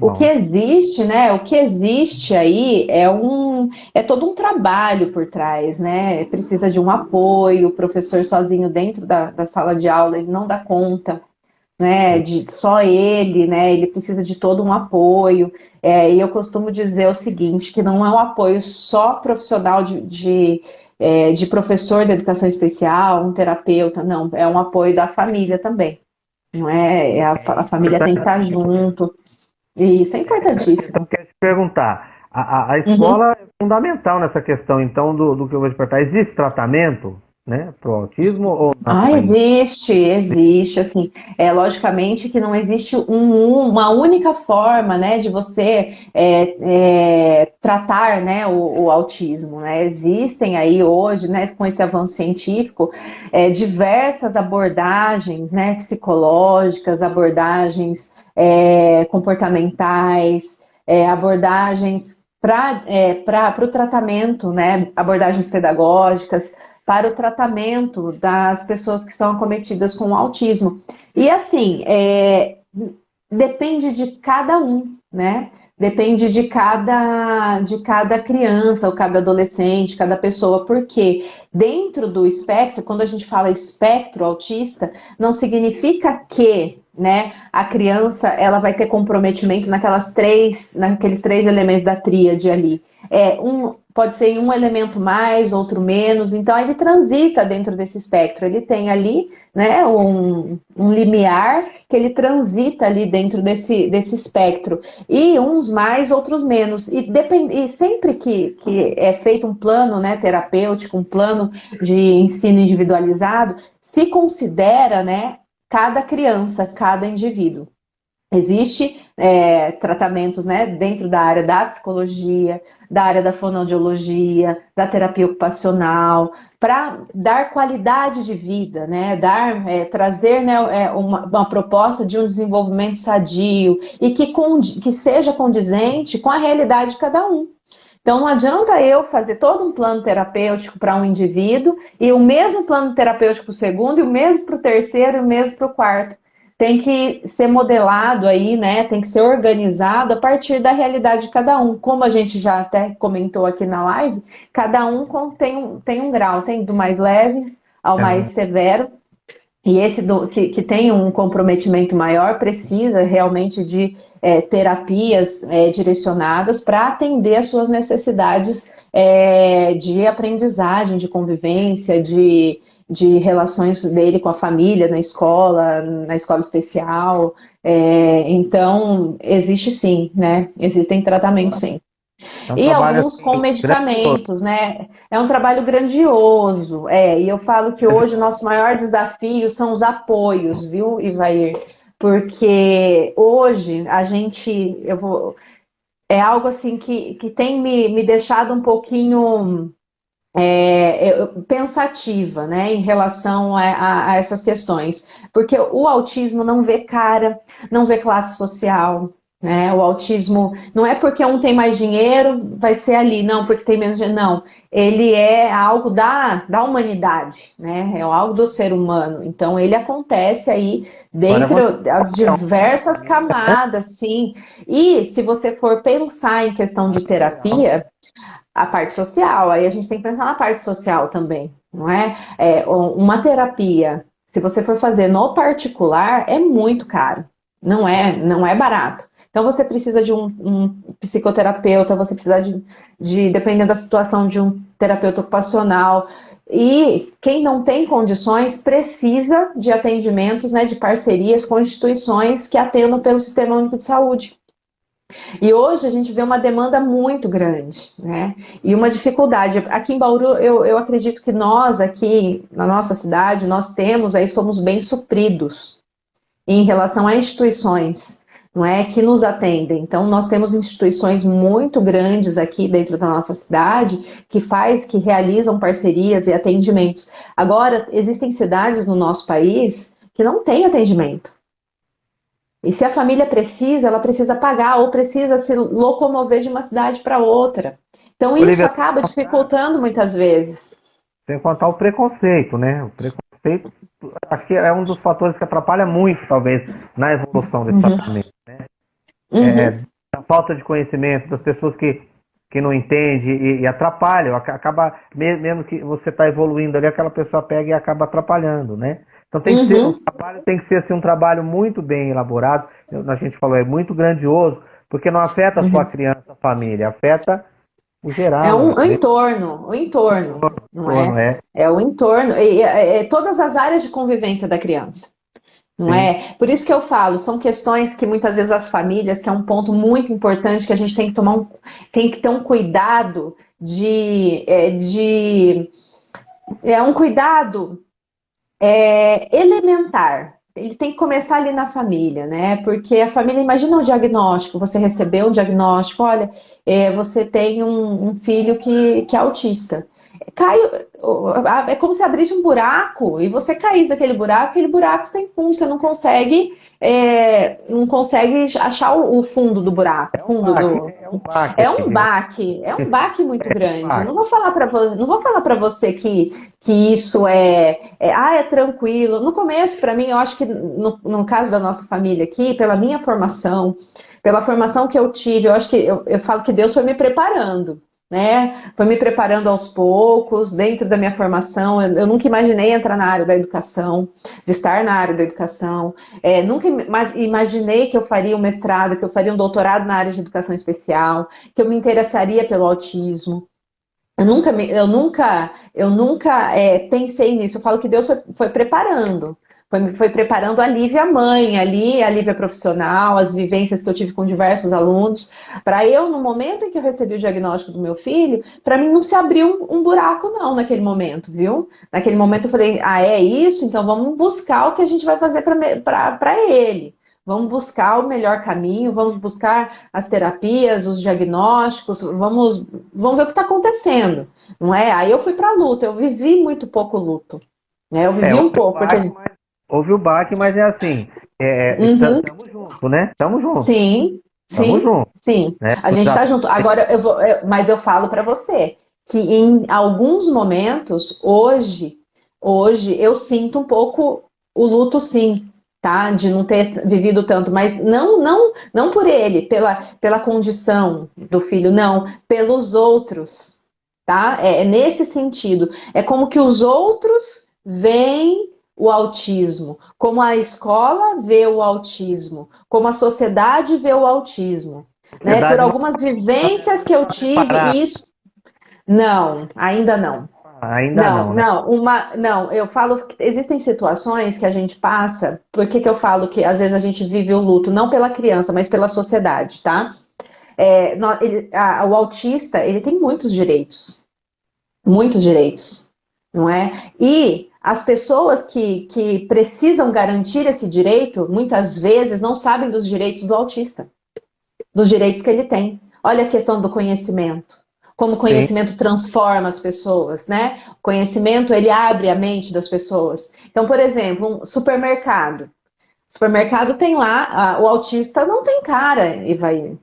O que existe, né? O que existe aí é um é todo um trabalho por trás, né? Precisa de um apoio, o professor sozinho dentro da, da sala de aula ele não dá conta, né, de só ele, né, ele precisa de todo um apoio, é, e eu costumo dizer o seguinte, que não é um apoio só profissional de, de, é, de professor de educação especial, um terapeuta, não, é um apoio da família também, não é, é a, a, família tem que estar junto, e isso é importantíssimo. Então, quero te perguntar, a, a escola uhum. é fundamental nessa questão, então, do, do que eu vou te perguntar, existe tratamento né, para o autismo? Ou ah, existe, existe, assim, é logicamente que não existe um, uma única forma, né, de você é, é, tratar, né, o, o, autismo, né, existem aí hoje, né, com esse avanço científico, é, diversas abordagens, né, psicológicas, abordagens é, comportamentais, é, abordagens para é, o tratamento, né, abordagens pedagógicas, para o tratamento das pessoas que são acometidas com autismo. E assim, é, depende de cada um, né? Depende de cada, de cada criança, ou cada adolescente, cada pessoa, porque dentro do espectro, quando a gente fala espectro autista, não significa que né, a criança ela vai ter comprometimento naquelas três, naqueles três elementos da tríade ali. É, um, pode ser um elemento mais, outro menos, então ele transita dentro desse espectro, ele tem ali né, um, um limiar que ele transita ali dentro desse, desse espectro, e uns mais, outros menos, e, depend, e sempre que, que é feito um plano né, terapêutico, um plano de ensino individualizado, se considera né, cada criança, cada indivíduo. Existe é, tratamentos né, dentro da área da psicologia, da área da fonoaudiologia, da terapia ocupacional, para dar qualidade de vida, né, dar, é, trazer né, é, uma, uma, proposta de um desenvolvimento sadio e que, que seja condizente com a realidade de cada um. Então não adianta eu fazer todo um plano terapêutico para um indivíduo e o mesmo plano terapêutico para o segundo, e o mesmo para o terceiro, e o mesmo para o quarto tem que ser modelado aí, né? Tem que ser organizado a partir da realidade de cada um. Como a gente já até comentou aqui na live, cada um tem um, tem um grau, tem do mais leve ao é. mais severo. E esse do, que, que tem um comprometimento maior precisa realmente de é, terapias é, direcionadas para atender as suas necessidades é, de aprendizagem, de convivência, de de relações dele com a família, na escola, na escola especial. É, então, existe sim, né? Existem tratamentos sim. É um e alguns com medicamentos, né? É um trabalho grandioso. É, e eu falo que hoje o nosso maior desafio são os apoios, viu, Ivair? Porque hoje a gente, eu vou, é algo assim que, que tem me, me deixado um pouquinho é, pensativa né, em relação a, a, a, essas questões. Porque o autismo não vê cara, não vê classe social. Né? O autismo não é porque um tem mais dinheiro, vai ser ali, não, porque tem menos dinheiro. Não, ele é algo da, da humanidade, né? é algo do ser humano. Então ele acontece aí dentro das diversas camadas, sim. E se você for pensar em questão de terapia, a parte social. Aí a gente tem que pensar na parte social também, não é? é uma terapia, se você for fazer no particular, é muito caro. Não é, não é barato. Então você precisa de um, um psicoterapeuta, você precisa de, de, dependendo da situação, de um terapeuta ocupacional. E quem não tem condições precisa de atendimentos, né, de parcerias com instituições que atendam pelo Sistema Único de Saúde. E hoje a gente vê uma demanda muito grande, né? E uma dificuldade. Aqui em Bauru, eu, eu acredito que nós aqui na nossa cidade, nós temos aí, somos bem supridos em relação a instituições, não é? Que nos atendem. Então, nós temos instituições muito grandes aqui dentro da nossa cidade que faz, que realizam parcerias e atendimentos. Agora, existem cidades no nosso país que não têm atendimento. E se a família precisa, ela precisa pagar ou precisa se locomover de uma cidade para outra. Então Olivia, isso acaba dificultando muitas vezes. Sem contar o preconceito, né? O preconceito, acho que é um dos fatores que atrapalha muito, talvez, na evolução desse uhum. tratamento. Né? Uhum. É, a falta de conhecimento das pessoas que, que não entendem e, e atrapalham, acaba, mesmo que você está evoluindo ali, aquela pessoa pega e acaba atrapalhando, né? Então tem que ser, uhum. um trabalho tem que ser assim, um trabalho muito bem elaborado. A gente falou, é muito grandioso, porque não afeta a sua uhum. criança, a família, afeta o geral. É um, né? entorno, o entorno, não é? é? É o entorno, e, é, é, todas as áreas de convivência da criança. Não Sim. é? Por isso que eu falo, são questões que muitas vezes as famílias, que é um ponto muito importante que a gente tem que tomar um, tem que ter um cuidado de, é, de é um cuidado é, elementar. Ele tem que começar ali na família, né? Porque a família, imagina um diagnóstico, você recebeu um diagnóstico, olha, é, você tem um, um filho que, que é autista cai, é como se abrisse um buraco e você caísse naquele buraco, aquele buraco sem fundo, você não consegue, é, não consegue achar o, fundo do buraco. É um fundo baque, do... é um baque, é um baque, é um baque muito é grande. Um não vou falar para não vou falar para você que, que isso é, é, ah, é tranquilo. No começo, para mim, eu acho que no, no caso da nossa família aqui, pela minha formação, pela formação que eu tive, eu acho que eu, eu falo que Deus foi me preparando né? Foi me preparando aos poucos, dentro da minha formação. Eu, eu, nunca imaginei entrar na área da educação, de estar na área da educação. É, nunca imaginei que eu faria um mestrado, que eu faria um doutorado na área de educação especial, que eu me interessaria pelo autismo. Eu nunca, eu nunca, eu nunca é, pensei nisso. Eu falo que Deus foi, foi preparando foi, foi preparando a Lívia mãe ali, a Lívia profissional, as vivências que eu tive com diversos alunos, para eu, no momento em que eu recebi o diagnóstico do meu filho, para mim não se abriu um, um buraco não naquele momento, viu? Naquele momento eu falei, ah, é isso? Então vamos buscar o que a gente vai fazer para ele. Vamos buscar o melhor caminho, vamos buscar as terapias, os diagnósticos, vamos, vamos ver o que está acontecendo, não é? Aí eu fui para a luta, eu vivi muito pouco luto, né? Eu vivi é, um pouco. Porque... Houve o baque, mas é assim. É, uhum. Estamos juntos, né? Estamos juntos. Sim. Estamos sim, juntos. Sim. Né? A gente está junto. Agora, eu vou, eu, mas eu falo para você que em alguns momentos, hoje, hoje, eu sinto um pouco o luto, sim, tá? De não ter vivido tanto, mas não, não, não por ele, pela, pela condição do filho, não, pelos outros, tá? É, é nesse sentido. É como que os outros veem o autismo, como a escola vê o autismo, como a sociedade vê o autismo. Né? Por algumas vivências que eu tive, isso. Não, ainda não. Ainda não, não, né? não, uma, não, eu falo que existem situações que a gente passa, por que, que eu falo que às vezes a gente vive o luto, não pela criança, mas pela sociedade, tá? É, ele, a, o autista, ele tem muitos direitos, muitos direitos, não é? E as pessoas que, que precisam garantir esse direito, muitas vezes não sabem dos direitos do autista, dos direitos que ele tem. Olha a questão do conhecimento. Como o conhecimento Sim. transforma as pessoas, né? O conhecimento, ele abre a mente das pessoas. Então, por exemplo, um supermercado. O supermercado tem lá, o autista não tem cara, vai.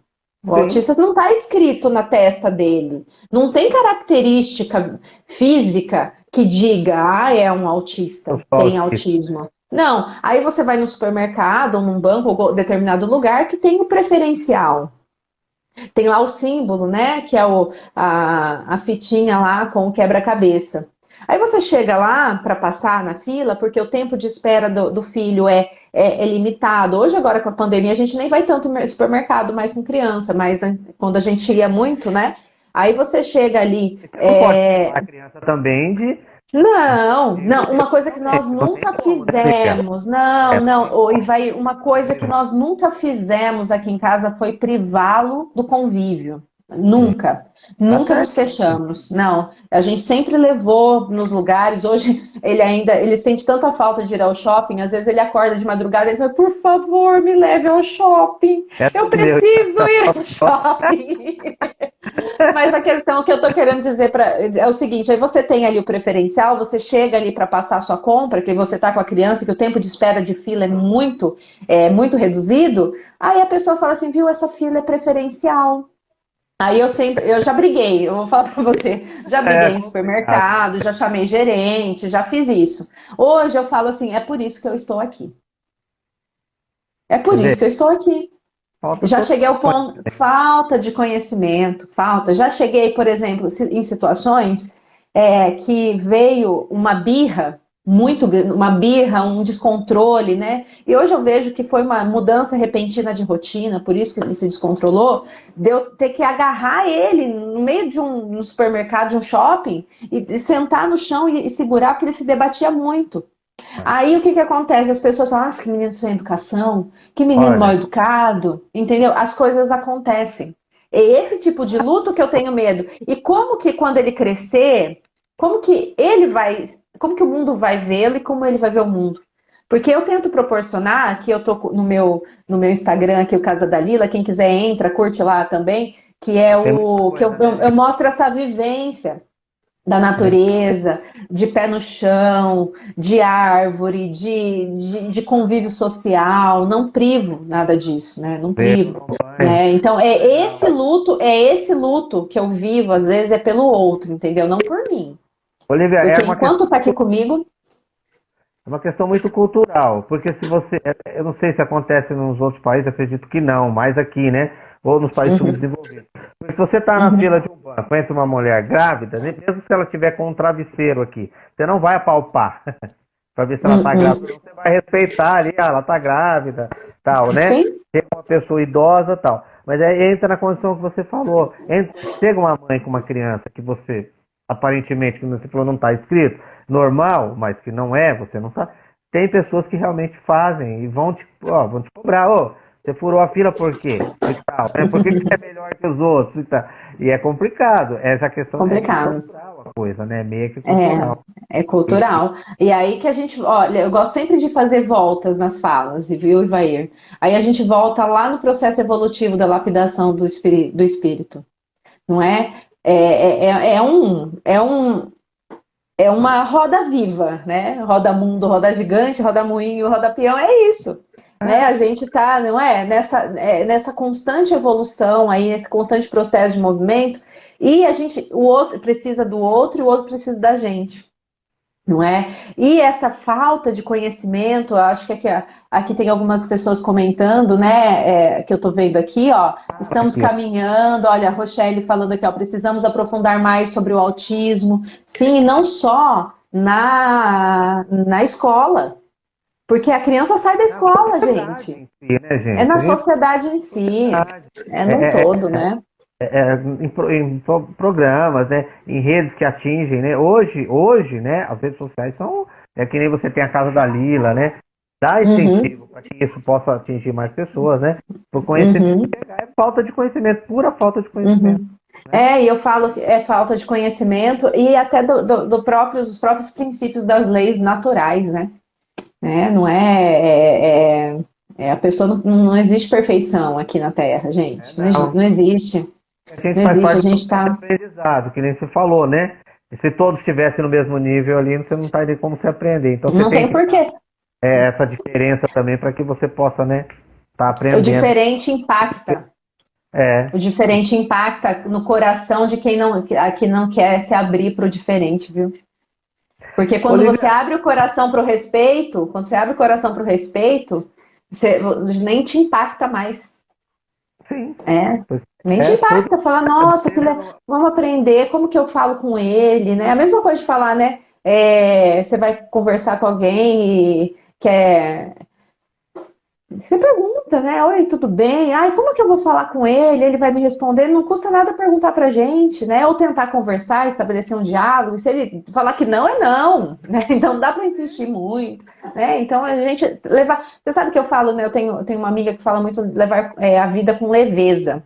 O Sim. autista não está escrito na testa dele. Não tem característica física que diga, ah, é um autista, tem autismo. Não, aí você vai no supermercado, ou num banco, ou determinado lugar que tem o preferencial. Tem lá o símbolo, né? Que é o, a, a fitinha lá com o quebra-cabeça. Aí você chega lá para passar na fila, porque o tempo de espera do, do filho é, é, é, limitado. Hoje, agora com a pandemia, a gente nem vai tanto no supermercado mais com criança, mas quando a gente ia muito, né? Aí você chega ali. é... a criança também de. Não, não, uma coisa que nós nunca fizemos, não, não, e vai, uma coisa que nós nunca fizemos aqui em casa foi privá-lo do convívio. Nunca. Nunca nos fechamos. Não. A gente sempre levou nos lugares. Hoje ele ainda ele sente tanta falta de ir ao shopping. Às vezes ele acorda de madrugada e fala, por favor, me leve ao shopping. É eu preciso ir ao shopping. Mas a questão que eu estou querendo dizer pra, é o seguinte: aí você tem ali o preferencial, você chega ali para passar a sua compra, que você está com a criança, que o tempo de espera de fila é muito, é, muito reduzido. Aí a pessoa fala assim, viu, essa fila é preferencial. Aí eu sempre, eu já briguei, eu vou falar para você, já briguei é, em supermercado, já chamei gerente, já fiz isso. Hoje eu falo assim, é por isso que eu estou aqui. É por isso que eu estou aqui. Falta já cheguei ao ponto, falta de conhecimento, falta. Já cheguei, por exemplo, em situações é, que veio uma birra muito uma birra, um descontrole, né? E hoje eu vejo que foi uma mudança repentina de rotina, por isso que ele se descontrolou, deu ter que agarrar ele no meio de um, um supermercado, de um shopping, e, e sentar no chão e, e, segurar, porque ele se debatia muito. Aí o que, que acontece? As pessoas falam, ah, que menino sem educação, que menino Olha. mal educado, entendeu? As coisas acontecem. É esse tipo de luto que eu tenho medo. E como que quando ele crescer, como que ele vai como que o mundo vai vê-lo e como ele vai ver o mundo. Porque eu tento proporcionar, que eu tô no meu, no meu Instagram aqui, o Casa da Lila, quem quiser entra, curte lá também, que é o que eu, eu, eu mostro essa vivência da natureza, de pé no chão, de árvore, de, de, de, convívio social, não privo nada disso, né? Não privo. Né? Então, é esse luto, é esse luto que eu vivo, às vezes, é pelo outro, entendeu? Não por mim. Olivia, porque é enquanto está aqui comigo. É uma questão muito cultural, porque se você. Eu não sei se acontece nos outros países, acredito que não, mas aqui, né? Ou nos países uhum. subdesenvolvidos. Se você está na uhum. fila de um banco, conhece uma mulher grávida, né, mesmo se ela tiver com um travesseiro aqui, você não vai apalpar para ver se ela está uhum. grávida. Você vai respeitar ali, ah, ela está grávida, tal, né? Sim. Tem uma pessoa idosa, tal. Mas aí entra na condição que você falou. Entra, chega uma mãe com uma criança que você aparentemente, que você falou, não está escrito, normal, mas que não é, você não está. Tem pessoas que realmente fazem e vão te, ó, vão te cobrar, ô, você furou a fila por quê? E tal, né? Por que você é melhor que os outros? E, tal. e é complicado. Essa questão complicado. é cultural a coisa, né? Meio que é, cultural. É, é cultural. E aí que a gente, olha, eu gosto sempre de fazer voltas nas falas, viu, Ivair? Aí a gente volta lá no processo evolutivo da lapidação do, espírito, do espírito. Não é? É, é, é, é, um, é, um, é uma roda viva, né? Roda mundo, roda gigante, roda moinho, roda peão, é isso. Né? A gente está, não é? Nessa, é, nessa constante evolução aí, nesse constante processo de movimento, e a gente, o outro precisa do outro e o outro precisa da gente não é? E essa falta de conhecimento, acho que aqui, aqui tem algumas pessoas comentando, né, é, que eu estou vendo aqui, ó, estamos caminhando, olha, a Rochelle falando aqui, ó, precisamos aprofundar mais sobre o autismo, sim, não só na, na escola, porque a criança sai da escola, gente. Si, né, gente. É na sociedade em si, é no é, é todo, é, né? É, é, em, em, programas, né, em redes que atingem, né? Hoje, hoje, né, as redes sociais são é que nem você tem a casa da Lila, né? Dá uhum. incentivo uhum. para que isso possa atingir mais pessoas, né? Por conhecimento, uhum. é falta de conhecimento, pura falta de conhecimento. Uhum. Né? É, e eu falo que é falta de conhecimento e até do, do, do próprios, dos próprios princípios das leis naturais, né? né? Não é, é, é, é a pessoa não, não, existe perfeição aqui na Terra, gente. É, não. não existe. A gente não faz existe, parte a gente tá... aprendizado, que nem você falou, né? Se todos estivessem no mesmo nível ali, você não teria como se aprender. Então, não tem, tem porquê. É, essa diferença também para que você possa, né, tá aprendendo. O diferente impacta. É. O diferente impacta no coração de quem não, que não quer se abrir para o diferente, viu? Porque quando Olivia... você abre o coração para o respeito, quando você abre o coração para o respeito, você, nem te impacta mais. Sim. É. Nem é, te impacta, tudo... fala, nossa, que vamos aprender como que eu falo com ele, né? A mesma coisa de falar, né? É, você vai conversar com alguém e quer você pergunta, né? Oi, tudo bem? Ai, como que eu vou falar com ele? Ele vai me responder? Não custa nada perguntar pra gente, né? Ou tentar conversar, estabelecer um diálogo. E se ele falar que não, é não, né? Então dá pra insistir muito, né? Então a gente levar. Você sabe que eu falo, né? Eu tenho, tenho uma amiga que fala muito levar é, a vida com leveza.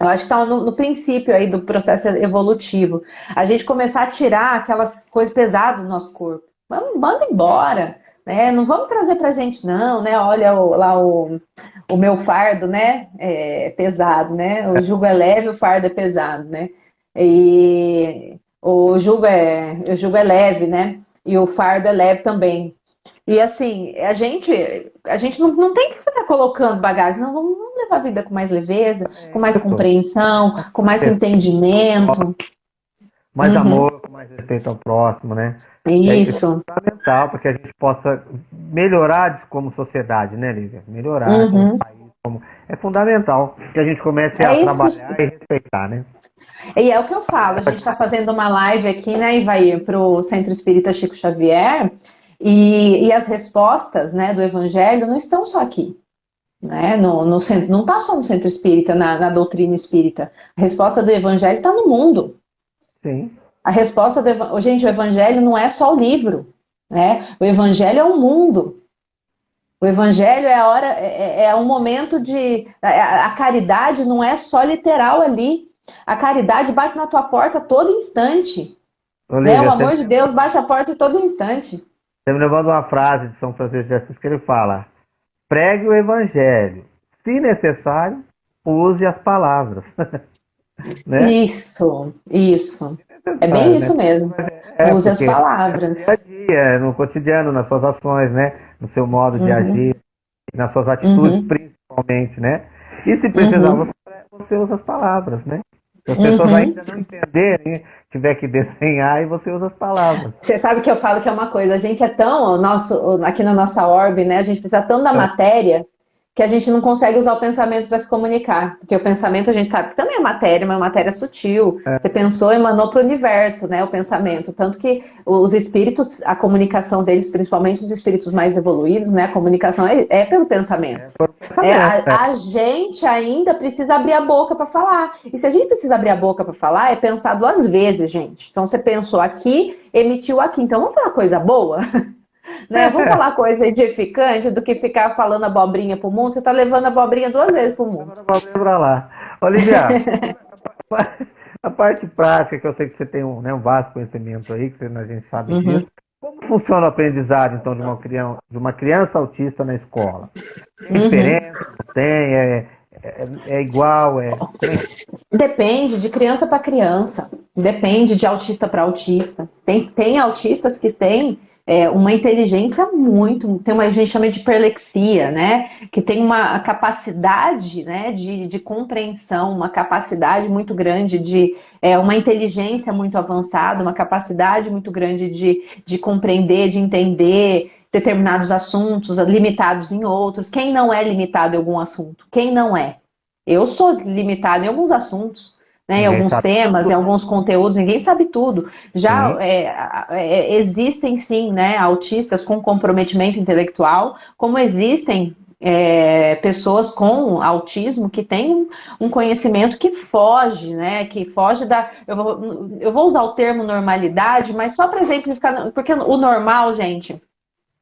Eu acho que está no, no, princípio aí do processo evolutivo. A gente começar a tirar aquelas coisas pesadas do nosso corpo. Vamos, manda embora né? Não vamos trazer para a gente não, né? Olha o, lá o, o meu fardo, né? É pesado, né? O jugo é leve, o fardo é pesado, né? E o jugo é, o jugo é leve, né? E o fardo é leve também. E assim, a gente, a gente não, não tem que ficar colocando bagagem, não, vamos, vamos levar a vida com mais leveza, com mais compreensão, com mais entendimento. Mais uhum. amor, com mais respeito ao próximo, né? Isso. É fundamental para que a gente possa melhorar como sociedade, né, Lívia? Melhorar uhum. como país. Como... É fundamental que a gente comece é a trabalhar que... e respeitar, né? E é o que eu falo, a gente está fazendo uma live aqui, né, vai para o Centro Espírita Chico Xavier, e, e, as respostas né, do Evangelho não estão só aqui. Né? No, no, não está só no Centro Espírita, na, na doutrina espírita. A resposta do Evangelho está no mundo. Sim. A resposta do Gente, o Evangelho não é só o livro. Né? O Evangelho é o mundo. O Evangelho é a hora, é, é, é um momento de. A, a caridade não é só literal ali. A caridade bate na tua porta todo instante. Olívia, né? O amor de Deus bate a porta todo instante. Você me levando uma frase de São Francisco de Assis que ele fala: pregue o evangelho. Se necessário, use as palavras. né? Isso, isso. É, bem né? isso mesmo. É, use as palavras. É dia a dia, no cotidiano, nas suas ações, né? No seu modo de uhum. agir, nas suas atitudes, uhum. principalmente, né? E se precisar, uhum. você usa as palavras, né? Se as pessoas uhum. ainda não entenderem, tiver que desenhar e você usa as palavras. Você sabe que eu falo que é uma coisa, a gente é tão, o nosso, aqui na nossa orbe, né? A gente precisa tão da é. matéria que a gente não consegue usar o pensamento para se comunicar. Porque o pensamento a gente sabe que também é matéria, mas é matéria sutil. É. Você pensou, emanou para o universo, né? O pensamento. Tanto que os espíritos, a comunicação deles, principalmente os espíritos mais evoluídos, né? A comunicação é, é pelo pensamento. É, é a, é. a, gente ainda precisa abrir a boca para falar. E se a gente precisa abrir a boca para falar, é pensar duas vezes, gente. Então você pensou aqui, emitiu aqui. Então vamos falar coisa boa? Né? Vamos falar coisa edificante do que ficar falando abobrinha pro mundo. Você está levando a abobrinha duas vezes pro mundo. Abobrinha pra lá. Olivia, a parte prática, que eu sei que você tem um, né, um vasto conhecimento aí, que a gente sabe uhum. disso. Como funciona o aprendizado, então, de uma criança, de uma criança autista na escola? Tem uhum. diferença? Tem? É, é, é, igual? É... Depende de criança para criança. Depende de autista para autista. Tem, tem autistas que têm é, uma inteligência muito, tem uma a gente chama de perlexia, né? Que tem uma capacidade né, de, de compreensão, uma capacidade muito grande de é, uma inteligência muito avançada, uma capacidade muito grande de, de compreender, de entender determinados assuntos, limitados em outros. Quem não é limitado em algum assunto? Quem não é? Eu sou limitado em alguns assuntos né, em alguns temas, tudo. em alguns conteúdos, ninguém sabe tudo. Já é, é, existem sim né, autistas com comprometimento intelectual, como existem é, pessoas com autismo que têm um conhecimento que foge, né? Que foge da. Eu vou, eu vou usar o termo normalidade, mas só para exemplificar, porque o normal, gente,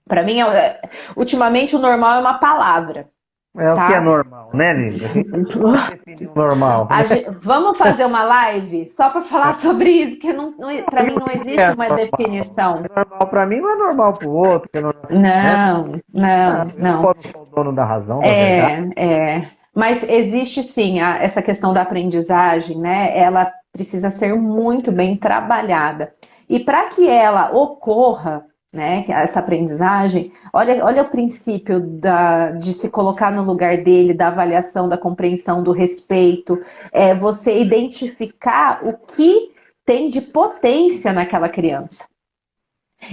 para mim, é, ultimamente o normal é uma palavra. É tá? o que é normal, né, Lívia? normal. Gente, vamos fazer uma live só para falar sobre isso, porque não, não, para mim não existe uma definição. É normal para mim não é normal para o outro. Não, não, não, não. Pode ser o dono da razão. É, é. Mas existe sim a, essa questão da aprendizagem, né? Ela precisa ser muito bem trabalhada. E para que ela ocorra, né, essa aprendizagem, olha, olha o princípio da, de se colocar no lugar dele, da avaliação, da compreensão, do respeito, é você identificar o que tem de potência naquela criança.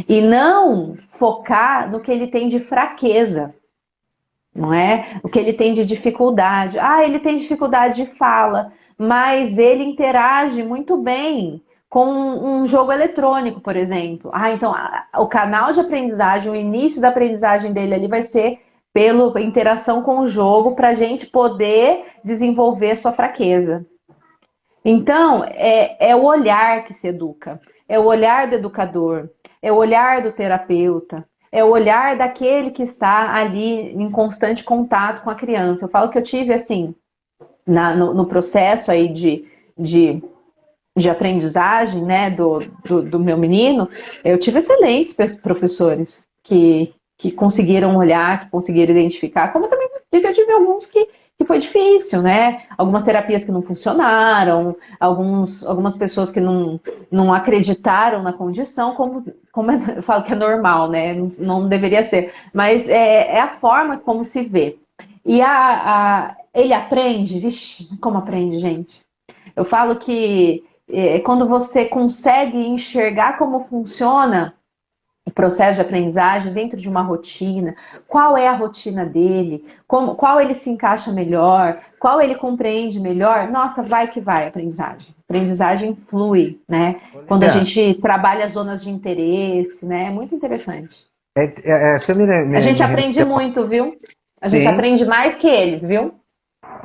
E não focar no que ele tem de fraqueza, não é? O que ele tem de dificuldade. Ah, ele tem dificuldade de fala, mas ele interage muito bem com um jogo eletrônico, por exemplo. Ah, então o canal de aprendizagem, o início da aprendizagem dele ali vai ser pela interação com o jogo para a gente poder desenvolver sua fraqueza. Então, é, é o olhar que se educa, é o olhar do educador, é o olhar do terapeuta, é o olhar daquele que está ali em constante contato com a criança. Eu falo que eu tive assim, na, no, no processo aí de, de de aprendizagem né, do, do, do, meu menino, eu tive excelentes professores que, que conseguiram olhar, que conseguiram identificar, como também eu tive alguns que, que foi difícil, né? Algumas terapias que não funcionaram, alguns, algumas pessoas que não, não acreditaram na condição, como, como eu falo que é normal, né? Não, não deveria ser. Mas é, é, a forma como se vê. E a, a, ele aprende, vixe, como aprende, gente? Eu falo que é, quando você consegue enxergar como funciona o processo de aprendizagem dentro de uma rotina, qual é a rotina dele, como, qual ele se encaixa melhor, qual ele compreende melhor, nossa, vai que vai a aprendizagem. A aprendizagem flui, né? Quando a gente trabalha zonas de interesse, né? É muito interessante. É, é, é me, me, a gente me, aprende muito, viu? A gente Sim. aprende mais que eles, viu?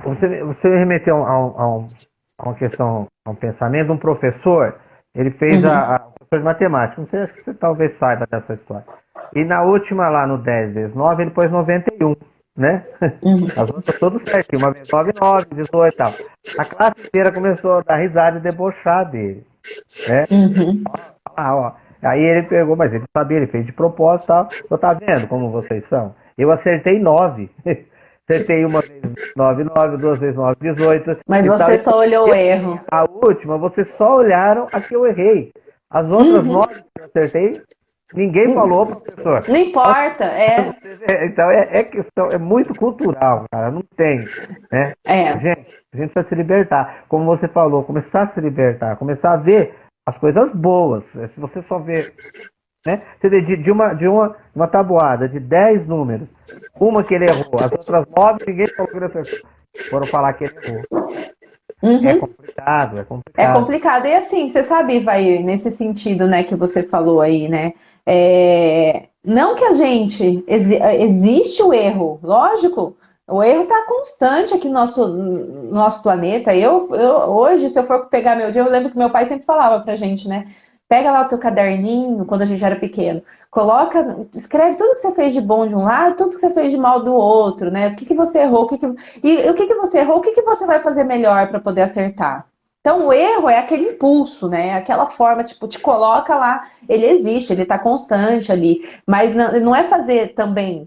Você, você me remeteu a, a, a, uma questão, um pensamento de um professor, ele fez uhum. a, a professor de matemática, não sei, acho que você talvez saiba dessa história. E na última lá no 10 vezes 9, ele pôs 91, né? Uhum. As outras todas certinho, uma vez 9, 9, 18 e tal. A classe inteira começou a dar risada e debochar dele, né? Uhum. Ó, ó, Aí ele pegou, mas ele sabia, ele fez de propósito e tal. Eu tá vendo como vocês são? Eu acertei 9. Acertei uma vez 9, 9, duas vezes 9, 18. Mas você tal. só olhou o erro. A última, vocês só olharam a que eu errei. As outras uhum. 9 que eu acertei, ninguém uhum. falou, professor. Não importa, é. Então é, é, questão, é muito cultural, cara. Não tem. Né? É. Gente, a gente precisa se libertar. Como você falou, começar a se libertar, começar a ver as coisas boas. Se você só vê. Né? Você vê de, de, uma, de uma, uma tabuada de 10 números, uma que ele errou, as outras 9 ninguém falou que ele acertou. Foram falar que ele errou. Uhum. É complicado, é complicado. É complicado. E assim, você sabe, vai nesse sentido, né, que você falou aí, né? É, não que a gente. Existe o erro, lógico. O erro está constante aqui no nosso, no nosso planeta. Eu, eu, hoje, se eu for pegar meu dia, eu lembro que meu pai sempre falava pra gente, né? Pega lá o teu caderninho, quando a gente era pequeno, coloca, escreve tudo que você fez de bom de um lado, tudo que você fez de mal do outro, né? O que, que você errou, o que, que... e o que, que você errou, o que, que você vai fazer melhor para poder acertar. Então, o erro é aquele impulso, né? Aquela forma, tipo, te coloca lá, ele existe, ele está constante ali, mas não, não é fazer também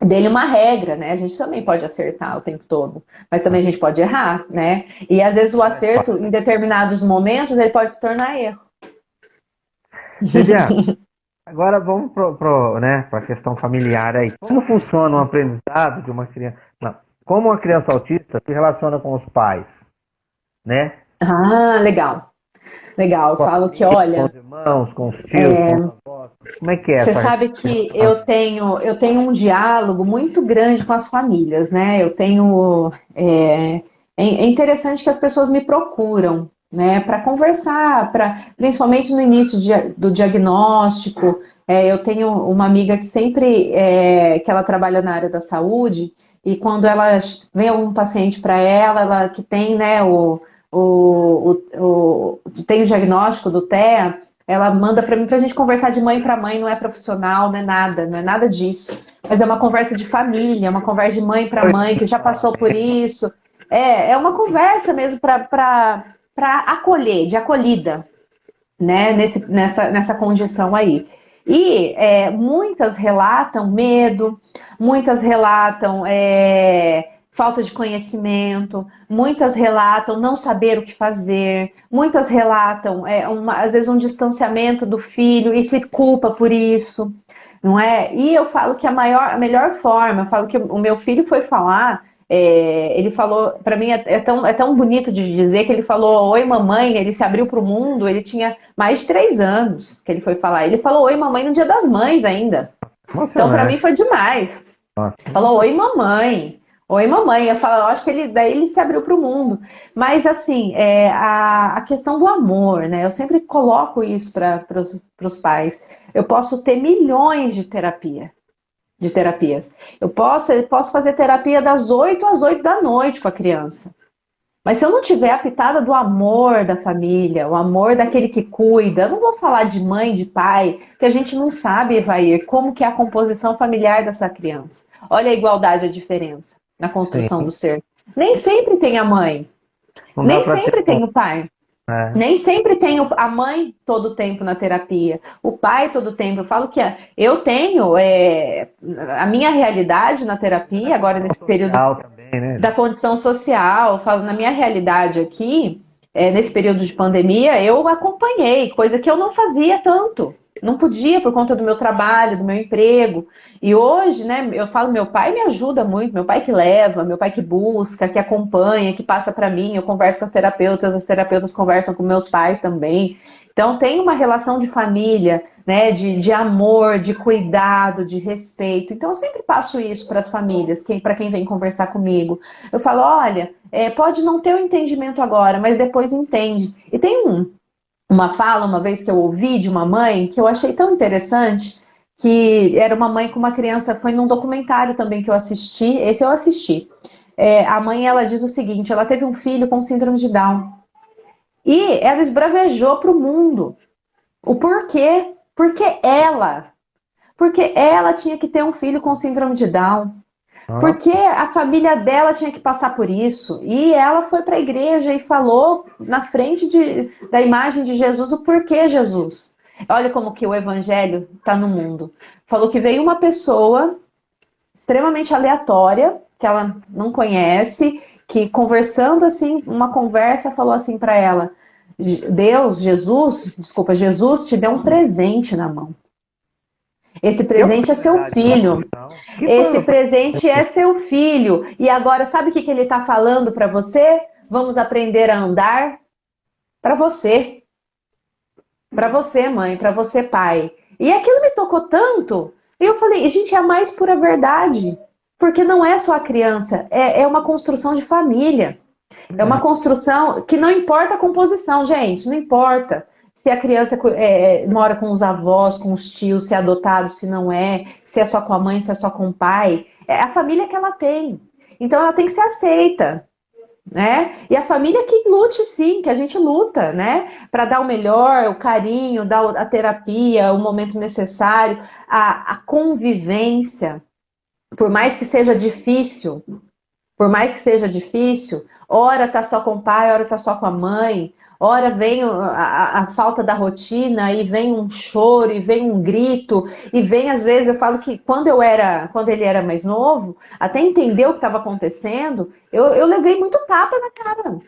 dele uma regra, né? A gente também pode acertar o tempo todo, mas também a gente pode errar, né? E às vezes o acerto, em determinados momentos, ele pode se tornar erro. Viviane, agora vamos para né, a questão familiar aí. Como funciona o aprendizado de uma criança? Não, como uma criança autista se relaciona com os pais, né? Ah, legal. Legal, eu falo que, olha. Com os irmãos, com os tios, é... com os. Como é que é? Você sabe que eu tenho, eu tenho um diálogo muito grande com as famílias, né? Eu tenho. É, é interessante que as pessoas me procuram, né, para conversar, para principalmente no início de, do diagnóstico. É, eu tenho uma amiga que sempre é, que ela trabalha na área da saúde e quando ela vem algum paciente para ela, ela que tem, né, o o, o, o, tem o diagnóstico do TEA, ela manda para mim para a gente conversar de mãe para mãe, não é profissional, não é nada, não é nada disso. Mas é uma conversa de família, uma conversa de mãe para mãe que já passou por isso. É, é uma conversa mesmo para acolher, de acolhida, né, nesse, nessa, nessa condição aí. E é, muitas relatam medo, muitas relatam é, falta de conhecimento, muitas relatam não saber o que fazer, muitas relatam, é, uma, às vezes, um distanciamento do filho e se culpa por isso, não é? E eu falo que a, maior, a melhor forma, eu falo que o meu filho foi falar, é, ele falou, para mim é, é, tão, é tão bonito de dizer que ele falou oi mamãe, ele se abriu para o mundo, ele tinha mais de três anos que ele foi falar. Ele falou oi mamãe no dia das mães ainda. Nossa, então para mim foi demais. Nossa. Falou oi mamãe. Oi, mamãe. Eu falo, eu acho que ele daí ele se abriu para o mundo. Mas assim, é, a, a questão do amor, né? Eu sempre coloco isso para os pais. Eu posso ter milhões de terapia, de terapias. Eu posso, eu posso fazer terapia das 8 às 8 da noite com a criança. Mas se eu não tiver a pitada do amor da família, o amor daquele que cuida, eu não vou falar de mãe, de pai, que a gente não sabe, Evair, como que é a composição familiar dessa criança. Olha a igualdade, a diferença na construção Sim. do ser. Nem sempre tem a mãe. Não Nem sempre ter... tem o pai. É. Nem sempre tem a mãe todo o tempo na terapia, o pai todo o tempo. Eu falo que eu tenho é, a minha realidade na terapia, agora nesse período também, né? da condição social. Eu falo na minha realidade aqui, é, nesse período de pandemia, eu acompanhei, coisa que eu não fazia tanto. Não podia por conta do meu trabalho, do meu emprego. E hoje, né, eu falo, meu pai me ajuda muito, meu pai que leva, meu pai que busca, que acompanha, que passa para mim, eu converso com as terapeutas, as terapeutas conversam com meus pais também. Então tem uma relação de família, né, de, de amor, de cuidado, de respeito. Então eu sempre passo isso para as famílias, quem, para quem vem conversar comigo. Eu falo, olha, é, pode não ter o um entendimento agora, mas depois entende. E tem um, uma fala, uma vez que eu ouvi de uma mãe, que eu achei tão interessante, que era uma mãe com uma criança, foi num documentário também que eu assisti, esse eu assisti. É, a mãe, ela diz o seguinte, ela teve um filho com síndrome de Down. E ela esbravejou para o mundo. O porquê? Porque ela. Porque ela tinha que ter um filho com síndrome de Down. Ah. Porque a família dela tinha que passar por isso. E ela foi para a igreja e falou na frente de, da imagem de Jesus o porquê Jesus. Olha como que o evangelho está no mundo. Falou que veio uma pessoa extremamente aleatória, que ela não conhece, que conversando assim, uma conversa falou assim para ela: Deus, Jesus, desculpa, Jesus te deu um presente na mão. Esse presente é seu filho. Esse presente é seu filho. E agora, sabe o que, que ele está falando para você? Vamos aprender a andar para você. Para você, mãe, para você, pai. E aquilo me tocou tanto. E eu falei, gente, é a mais pura verdade. Porque não é só a criança, é, é uma construção de família. É uma construção que não importa a composição, gente, não importa se a criança é, é, mora com os avós, com os tios, se é adotado, se não é, se é só com a mãe, se é só com o pai. É a família que ela tem. Então ela tem que ser aceita. Né? E a família que lute sim, que a gente luta, né? Para dar o melhor, o carinho, dar a terapia, o momento necessário, a, a convivência. Por mais que seja difícil, por mais que seja difícil, Ora tá só com o pai, ora tá só com a mãe. Ora vem a, a, falta da rotina e vem um choro e vem um grito e vem às vezes eu falo que quando eu era quando ele era mais novo até entender o que estava acontecendo eu, eu levei muito tapa na cara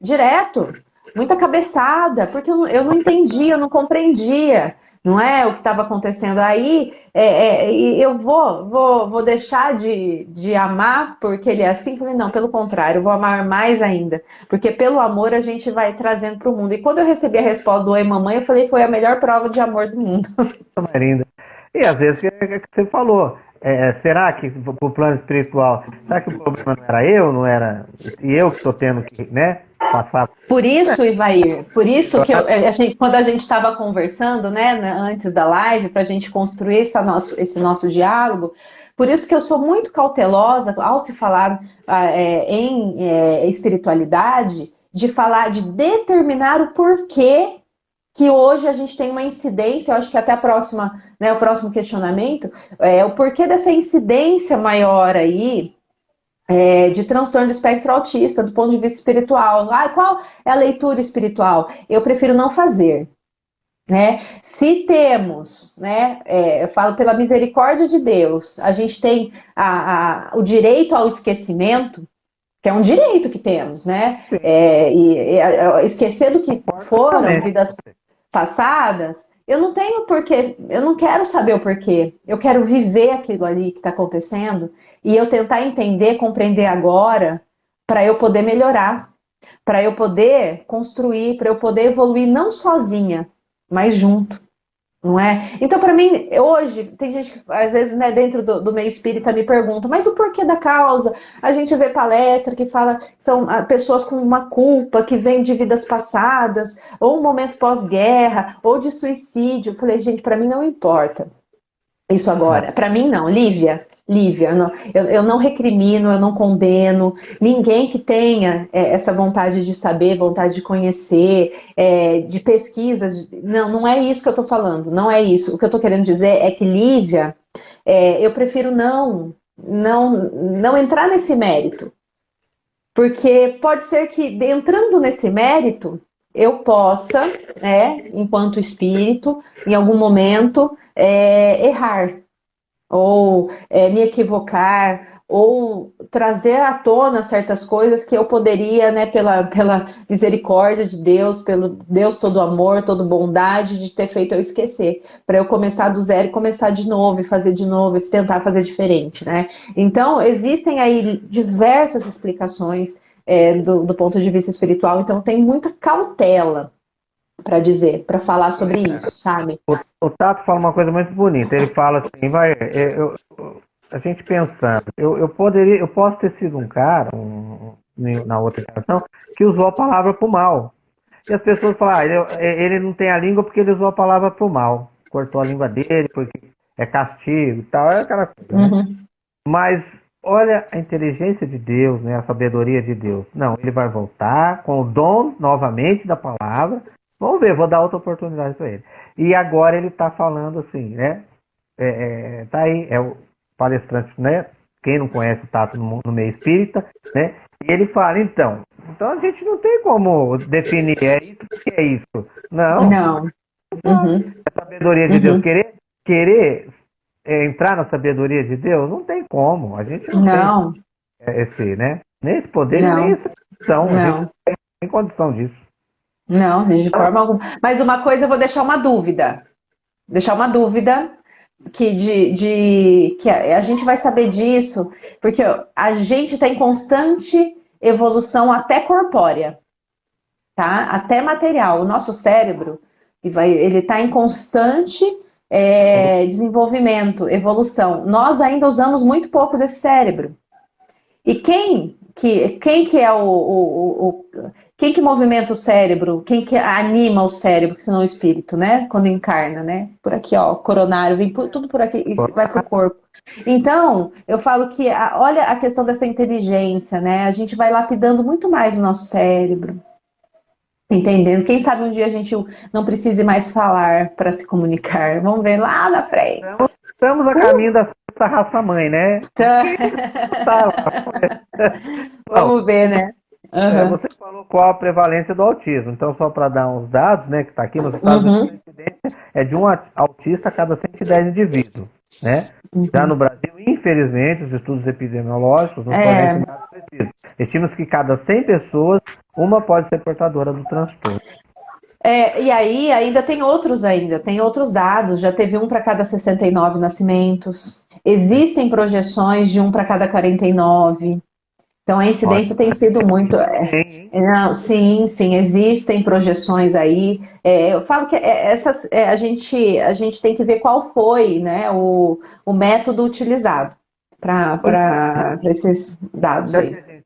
direto muita cabeçada porque eu, eu não entendia eu não compreendia não é o que estava acontecendo aí, é, é, eu vou, vou, vou deixar de, de amar porque ele é assim? Não, pelo contrário, eu vou amar mais ainda, porque pelo amor a gente vai trazendo para o mundo. E quando eu recebi a resposta do Oi Mamãe, eu falei, foi a melhor prova de amor do mundo. Linda. E às vezes, é que você falou, é, será que o plano espiritual, será que o problema não era eu, não era e eu que estou tendo que, né? passar. Por isso, Ivair, por isso que eu, a gente, quando a gente estava conversando, né, antes da live, para a gente construir esse nosso, esse nosso diálogo, por isso que eu sou muito cautelosa ao se falar ah, é, em é, espiritualidade, de falar, de determinar o porquê que hoje a gente tem uma incidência, eu acho que até a próxima, né, o próximo questionamento, é o porquê dessa incidência maior aí é, de transtorno do espectro autista, do ponto de vista espiritual. Ah, qual é a leitura espiritual? Eu prefiro não fazer. Né? Se temos, né, é, eu falo pela misericórdia de Deus, a gente tem a, a, o direito ao esquecimento, que é um direito que temos, né? É, e, e, esquecer do que foram vidas passadas, eu não tenho porquê, eu não quero saber o porquê. Eu quero viver aquilo ali que está acontecendo e eu tentar entender, compreender agora, para eu poder melhorar, para eu poder construir, para eu poder evoluir não sozinha, mas junto. Não é? Então, para mim, hoje, tem gente que às vezes, né, dentro do, do, meio espírita me pergunta, mas o porquê da causa? A gente vê palestra que fala que são ah, pessoas com uma culpa que vem de vidas passadas, ou um momento pós-guerra, ou de suicídio. Eu falei, gente, para mim não importa isso agora. Para mim, não. Lívia, Lívia, eu não, eu, eu não, recrimino, eu não condeno ninguém que tenha é, essa vontade de saber, vontade de conhecer, é, de pesquisas. Não, não é isso que eu estou falando, não é isso. O que eu estou querendo dizer é que Lívia, é, eu prefiro não, não, não entrar nesse mérito. Porque pode ser que, entrando nesse mérito, eu possa, né, enquanto espírito, em algum momento, é, errar, ou é, me equivocar, ou trazer à tona certas coisas que eu poderia, né, pela, pela misericórdia de Deus, pelo Deus todo amor, todo bondade, de ter feito eu esquecer, para eu começar do zero e começar de novo, e fazer de novo, e tentar fazer diferente, né? Então, existem aí diversas explicações é, do, do ponto de vista espiritual, então tem muita cautela para dizer, para falar sobre isso, sabe? O, o, Tato fala uma coisa muito bonita. Ele fala assim, vai, é, eu, a gente pensando, eu, eu poderia, eu posso ter sido um cara, um, na outra geração, que usou a palavra para o mal. E as pessoas falam, ah, ele, ele, não tem a língua porque ele usou a palavra para o mal. Cortou a língua dele porque é castigo e tal, é aquela coisa. Né? Uhum. Né? Mas olha a inteligência de Deus, né, a sabedoria de Deus. Não, ele vai voltar com o dom novamente da palavra. Vamos ver, vou dar outra oportunidade para ele. E agora ele está falando assim, né? É, é, tá aí, é o, palestrante, né? Quem não conhece o Tato no, no meio espírita, né? E ele fala, então, então a gente não tem como definir, é isso que é isso. Não. Não. Uhum. A sabedoria de uhum. Deus, querer, querer é, entrar na sabedoria de Deus, não tem como. A gente não, não. tem esse, né? Nem esse poder, não. nem essa condição. Não. A gente não tem condição disso. Não, de forma alguma. Mas uma coisa eu vou deixar uma dúvida. Deixar uma dúvida que, de, de, que a, gente vai saber disso, porque a gente está em constante evolução até corpórea, tá? Até material. O nosso cérebro ele está em constante é, desenvolvimento, evolução. Nós ainda usamos muito pouco desse cérebro. E quem que, quem que é o, o, o quem que movimenta o cérebro? Quem que anima o cérebro, se não o espírito, né? Quando encarna, né? Por aqui, ó, coronário, vem por, tudo por aqui, vai pro corpo. Então, eu falo que, a, olha a questão dessa inteligência, né? A gente vai lapidando muito mais o nosso cérebro. Entendendo? Quem sabe um dia a gente não precise mais falar para se comunicar. Vamos ver lá na frente. Estamos a caminho da raça mãe, né? Tá. Vamos ver, né? Uhum. Você falou qual a prevalência do autismo. Então, só para dar uns dados, né, que está aqui nos Estados uhum. Unidos, a incidência é de um autista a cada 110 indivíduos. Né? Uhum. Já no Brasil, infelizmente, os estudos epidemiológicos não é. dados precisos. Estima-se que cada 100 pessoas, uma pode ser portadora do transtorno. É, e aí ainda tem outros ainda, tem outros dados, já teve um para cada 69 nascimentos. Existem projeções de um para cada 49. Então a incidência tem sido muito. É, não, sim, sim, existem projeções aí. É, eu falo que é, essas, é, a, gente, a gente tem que ver qual foi né, o, o método utilizado para esses dados aí.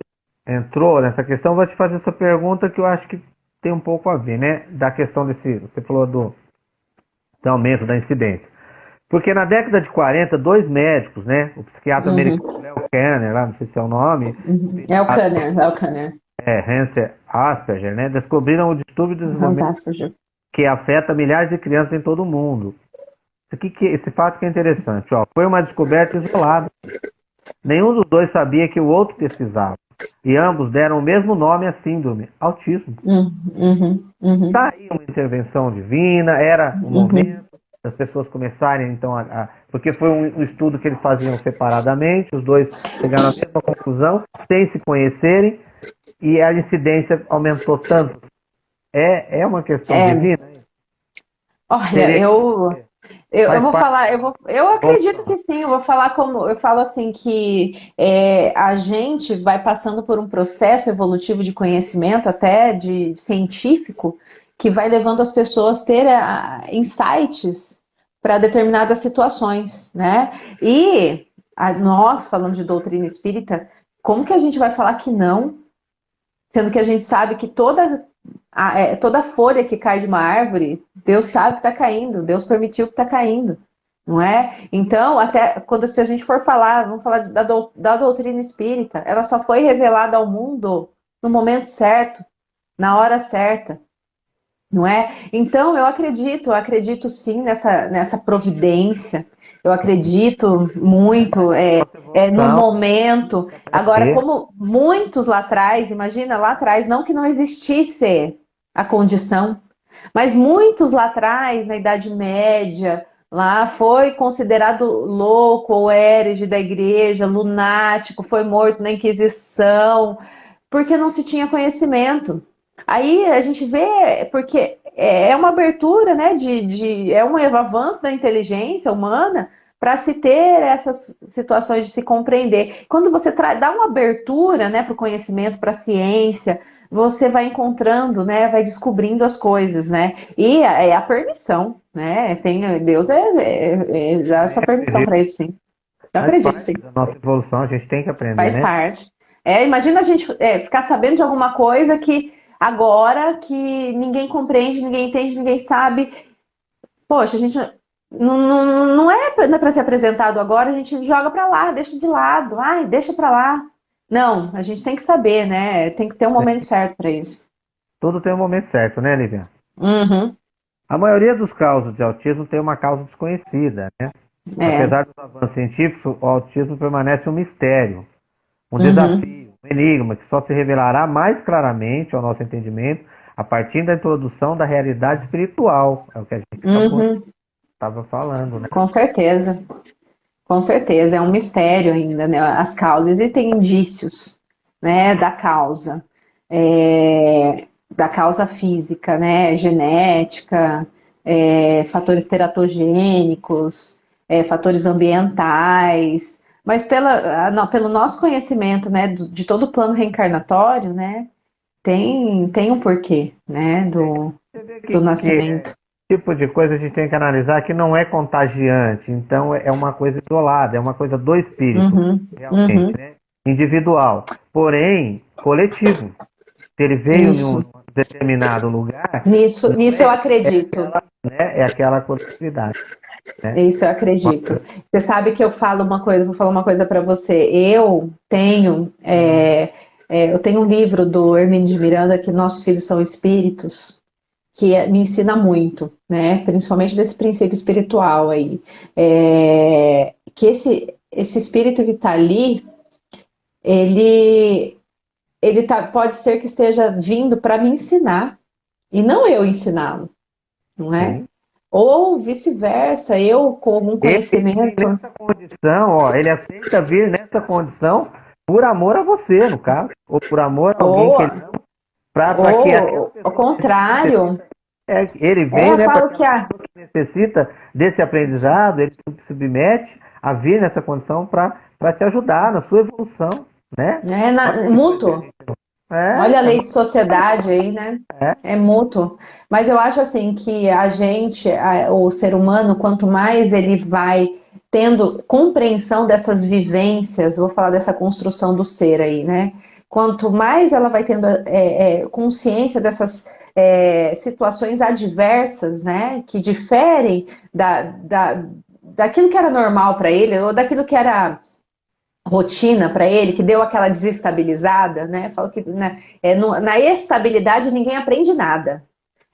Entrou nessa questão, vou te fazer essa pergunta que eu acho que tem um pouco a ver, né? Da questão desse. Você falou do, do aumento da incidência. Porque na década de 40, dois médicos, né? O psiquiatra uhum. americano Léo Kanner, lá, não sei se é o nome. Uhum. É o Kanner, é o Kanner. É, Hanser Asperger, né? Descobriram o distúrbio de desenvolvimento que afeta milhares de crianças em todo o mundo. Aqui que, esse fato que é interessante, ó. Foi uma descoberta isolada. Nenhum dos dois sabia que o outro pesquisava. E ambos deram o mesmo nome à síndrome, autismo. Uhum, uhum, uhum. Tá aí uma intervenção divina, era o um uhum. momento as pessoas começarem então a, a, porque foi um, um, estudo que eles faziam separadamente, os dois chegaram à mesma conclusão, sem se conhecerem, e a incidência aumentou tanto. É, é uma questão é. divina? Olha, eu, eu, eu, vou falar, eu, vou, eu acredito que sim, eu vou falar como, eu falo assim que é, a gente vai passando por um processo evolutivo de conhecimento, até de científico, que vai levando as pessoas a ter uh, insights para determinadas situações, né? E a, nós, falando de doutrina espírita, como que a gente vai falar que não? Sendo que a gente sabe que toda a, é, toda folha que cai de uma árvore, Deus sabe que está caindo, Deus permitiu que está caindo, não é? Então, até quando se a gente for falar, vamos falar da, da doutrina espírita, ela só foi revelada ao mundo no momento certo, na hora certa não é? Então, eu acredito, eu acredito sim nessa, nessa providência, eu acredito muito é, é, no momento. Agora, como muitos lá atrás, imagina lá atrás, não que não existisse a condição, mas muitos lá atrás, na Idade Média, lá foi considerado louco ou herege da igreja, lunático, foi morto na Inquisição, porque não se tinha conhecimento. Aí a gente vê, porque é uma abertura, né, de, de é um avanço da inteligência humana para se ter essas situações de se compreender. Quando você dá uma abertura, né, para o conhecimento, para a ciência, você vai encontrando, né, vai descobrindo as coisas, né? E é a permissão, né? Tem, Deus é, é, é dá essa permissão para isso, sim. Eu acredito, sim. Da nossa evolução, a gente tem que aprender, Faz né? parte. É, imagina a gente é, ficar sabendo de alguma coisa que agora que ninguém compreende, ninguém entende, ninguém sabe. Poxa, a gente não, não, não é para ser apresentado agora, a gente joga para lá, deixa de lado, ai, deixa para lá. Não, a gente tem que saber, né? Tem que ter um momento certo para isso. Tudo tem um momento certo, né, Lívia? Uhum. A maioria dos casos de autismo tem uma causa desconhecida, né? É. Apesar dos avanços científicos, o autismo permanece um mistério, um uhum. desafio, um enigma que só se revelará mais claramente ao nosso entendimento a partir da introdução da realidade espiritual. É o que a gente estava uhum. falando, né? Com certeza. Com certeza, é um mistério ainda, né? As causas, existem indícios, né, da causa, é, da causa física, né, genética, é, fatores teratogênicos, é, fatores ambientais, mas pela, não, pelo nosso conhecimento, né, de todo o plano reencarnatório, né, tem, tem um porquê, né, do, do nascimento tipo de coisa a gente tem que analisar que não é contagiante, então é uma coisa isolada, é uma coisa do espírito, uhum, realmente, uhum. né? individual, porém coletivo. Se ele veio em um determinado lugar. Nisso, nisso é, eu acredito. É aquela, né, é aquela coletividade. Né? Isso eu acredito. Você sabe que eu falo uma coisa, vou falar uma coisa para você. Eu tenho, é, é, eu tenho um livro do Hermínio de Miranda que nossos filhos são espíritos que é, me ensina muito, né? Principalmente desse princípio espiritual aí. É, que esse, esse espírito que está ali, ele, ele tá, pode ser que esteja vindo para me ensinar e não eu ensiná-lo, não é? Ou vice-versa, eu com um conhecimento. Ele, nessa condição, ó, ele aceita vir nessa condição por amor a você, no caso, ou por amor a alguém ou, que ele não Pra, pra que ao contrário. É, ele vem, é, né, para que a... necessita desse aprendizado, ele se submete a vir nessa condição para te ajudar na sua evolução, né? É na, mútuo. É, Olha a lei de sociedade aí, né? É. é mútuo. Mas eu acho assim que a gente, a, o ser humano, quanto mais ele vai tendo compreensão dessas vivências, vou falar dessa construção do ser aí, né? Quanto mais ela vai tendo é, é, consciência dessas é, situações adversas, né, que diferem da, da, daquilo que era normal para ele, ou daquilo que era rotina para ele, que deu aquela desestabilizada, né? Falo que né, é no, na estabilidade ninguém aprende nada.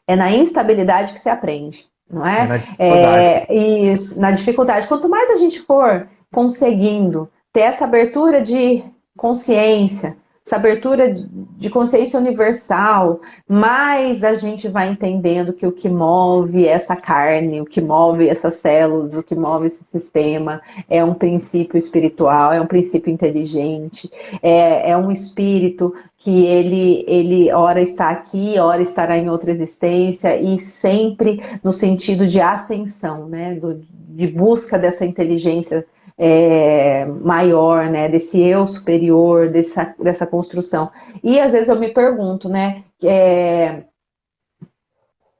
É na instabilidade que se aprende, não é? é na dificuldade. É, isso, na dificuldade. Quanto mais a gente for conseguindo ter essa abertura de consciência, essa abertura de consciência universal, mais a gente vai entendendo que o que move essa carne, o que move essas células, o que move esse sistema é um princípio espiritual, é um princípio inteligente, é, é um espírito que ele, ele ora está aqui, ora estará em outra existência e sempre no sentido de ascensão, né, Do, de busca dessa inteligência é, maior, né, desse eu superior, dessa, dessa construção. E às vezes eu me pergunto, né, é,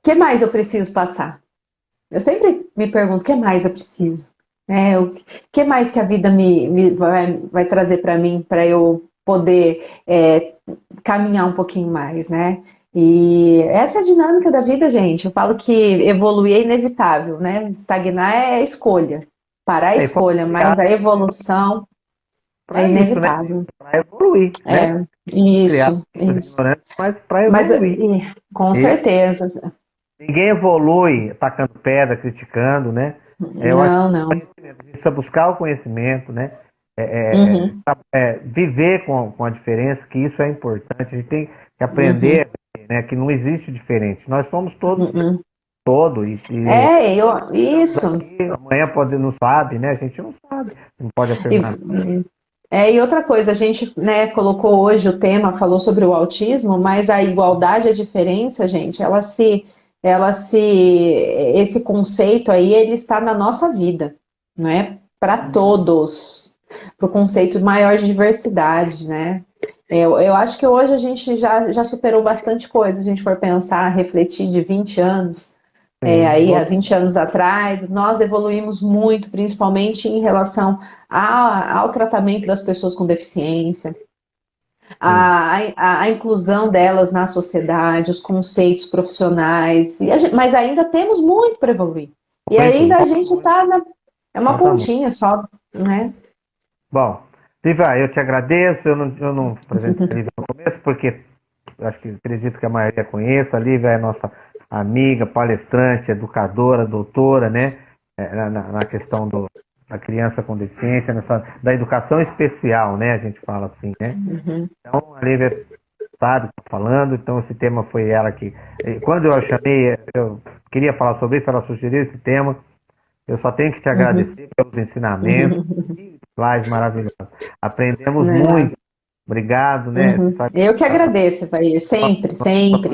que mais eu preciso passar? Eu sempre me pergunto, o que mais eu preciso? É, o que mais que a vida me, me vai, vai trazer para mim para eu poder é, caminhar um pouquinho mais, né? E essa é a dinâmica da vida, gente. Eu falo que evoluir é inevitável, né? Estagnar é escolha para a é, escolha, mas a evolução é inevitável. Né? Para evoluir. É, né? isso. isso. Mas para evoluir. Mas, com certeza. Ninguém evolui tacando pedra, criticando, né? É, não, não. A gente precisa buscar o conhecimento, né? É, é, uhum. é, viver com, com a diferença, que isso é importante. A gente tem que aprender uhum. né, que não existe diferente. Nós somos todos, uhum. Todo. E, e é, eu, isso. amanhã pode, não sabe, né? A gente não sabe, não pode afirmar. E, é, e outra coisa, a gente né, colocou hoje o tema, falou sobre o autismo, mas a igualdade, a diferença, gente, ela se, ela se, esse conceito aí, ele está na nossa vida, não é? Para uhum. todos, para o conceito maior de diversidade, né? Eu, eu acho que hoje a gente já, já superou bastante coisa, se a gente for pensar, refletir de 20 anos, é, aí há 20 anos atrás, nós evoluímos muito, principalmente em relação a, ao tratamento das pessoas com deficiência, a, a, a, inclusão delas na sociedade, os conceitos profissionais, gente, mas ainda temos muito para evoluir. E ainda a gente está na. É uma pontinha só, né? Bom, Viva, eu te agradeço. Eu não, eu não apresentei a Lívia no começo, porque acho que acredito que a maioria conheça. A Lívia é nossa amiga, palestrante, educadora, doutora, né? É, na, na questão do, da criança com deficiência, nessa, da educação especial, né? A gente fala assim, né? Uhum. Então, a Lívia sabe, tá falando, então esse tema foi ela que. Quando eu a chamei, eu queria falar sobre isso, ela sugeriu esse tema. Eu só tenho que te agradecer uhum. pelos ensinamentos. Uhum. Live maravilhosa. Aprendemos é. muito. Obrigado, né? Uhum. Eu que agradeço, Bahia, sempre, sempre.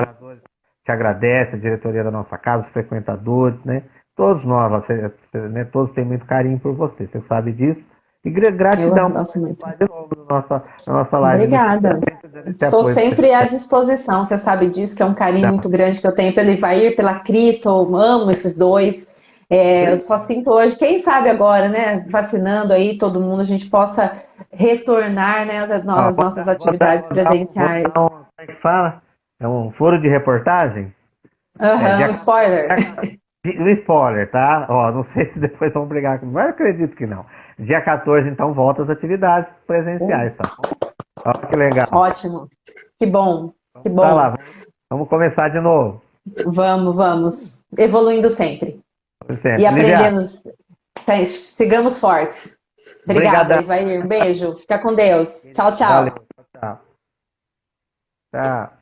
Te agradece, a diretoria da nossa casa, os frequentadores, né? Todos nós, você, né? todos têm muito carinho por você, você sabe disso. E gratidão de novo na nossa, na nossa live. Obrigada. Estou sempre à disposição, você sabe disso, que é um carinho tá. muito grande que eu tenho pelo Ivair, pela Cristo, eu amo esses dois. É, eu só sinto hoje, quem sabe agora, né, vacinando aí todo mundo, a gente possa retornar né, às, nossas atividades presenciais. Que fala? É um foro de reportagem? Aham, uhum, é, um spoiler. Um spoiler, tá? Ó, não sei se depois vão brigar comigo, mas acredito que não. Dia 14, então, volta às atividades presenciais, tá? Olha que legal. Ótimo. Que bom. Que bom. Tá lá, vamos começar de novo. Vamos, vamos. Evoluindo sempre. sempre. E aprendendo. Sigamos fortes. Obrigada, Ivair. Um beijo. Fica com Deus. Tchau, tchau. Valeu. Tchau. Tchau.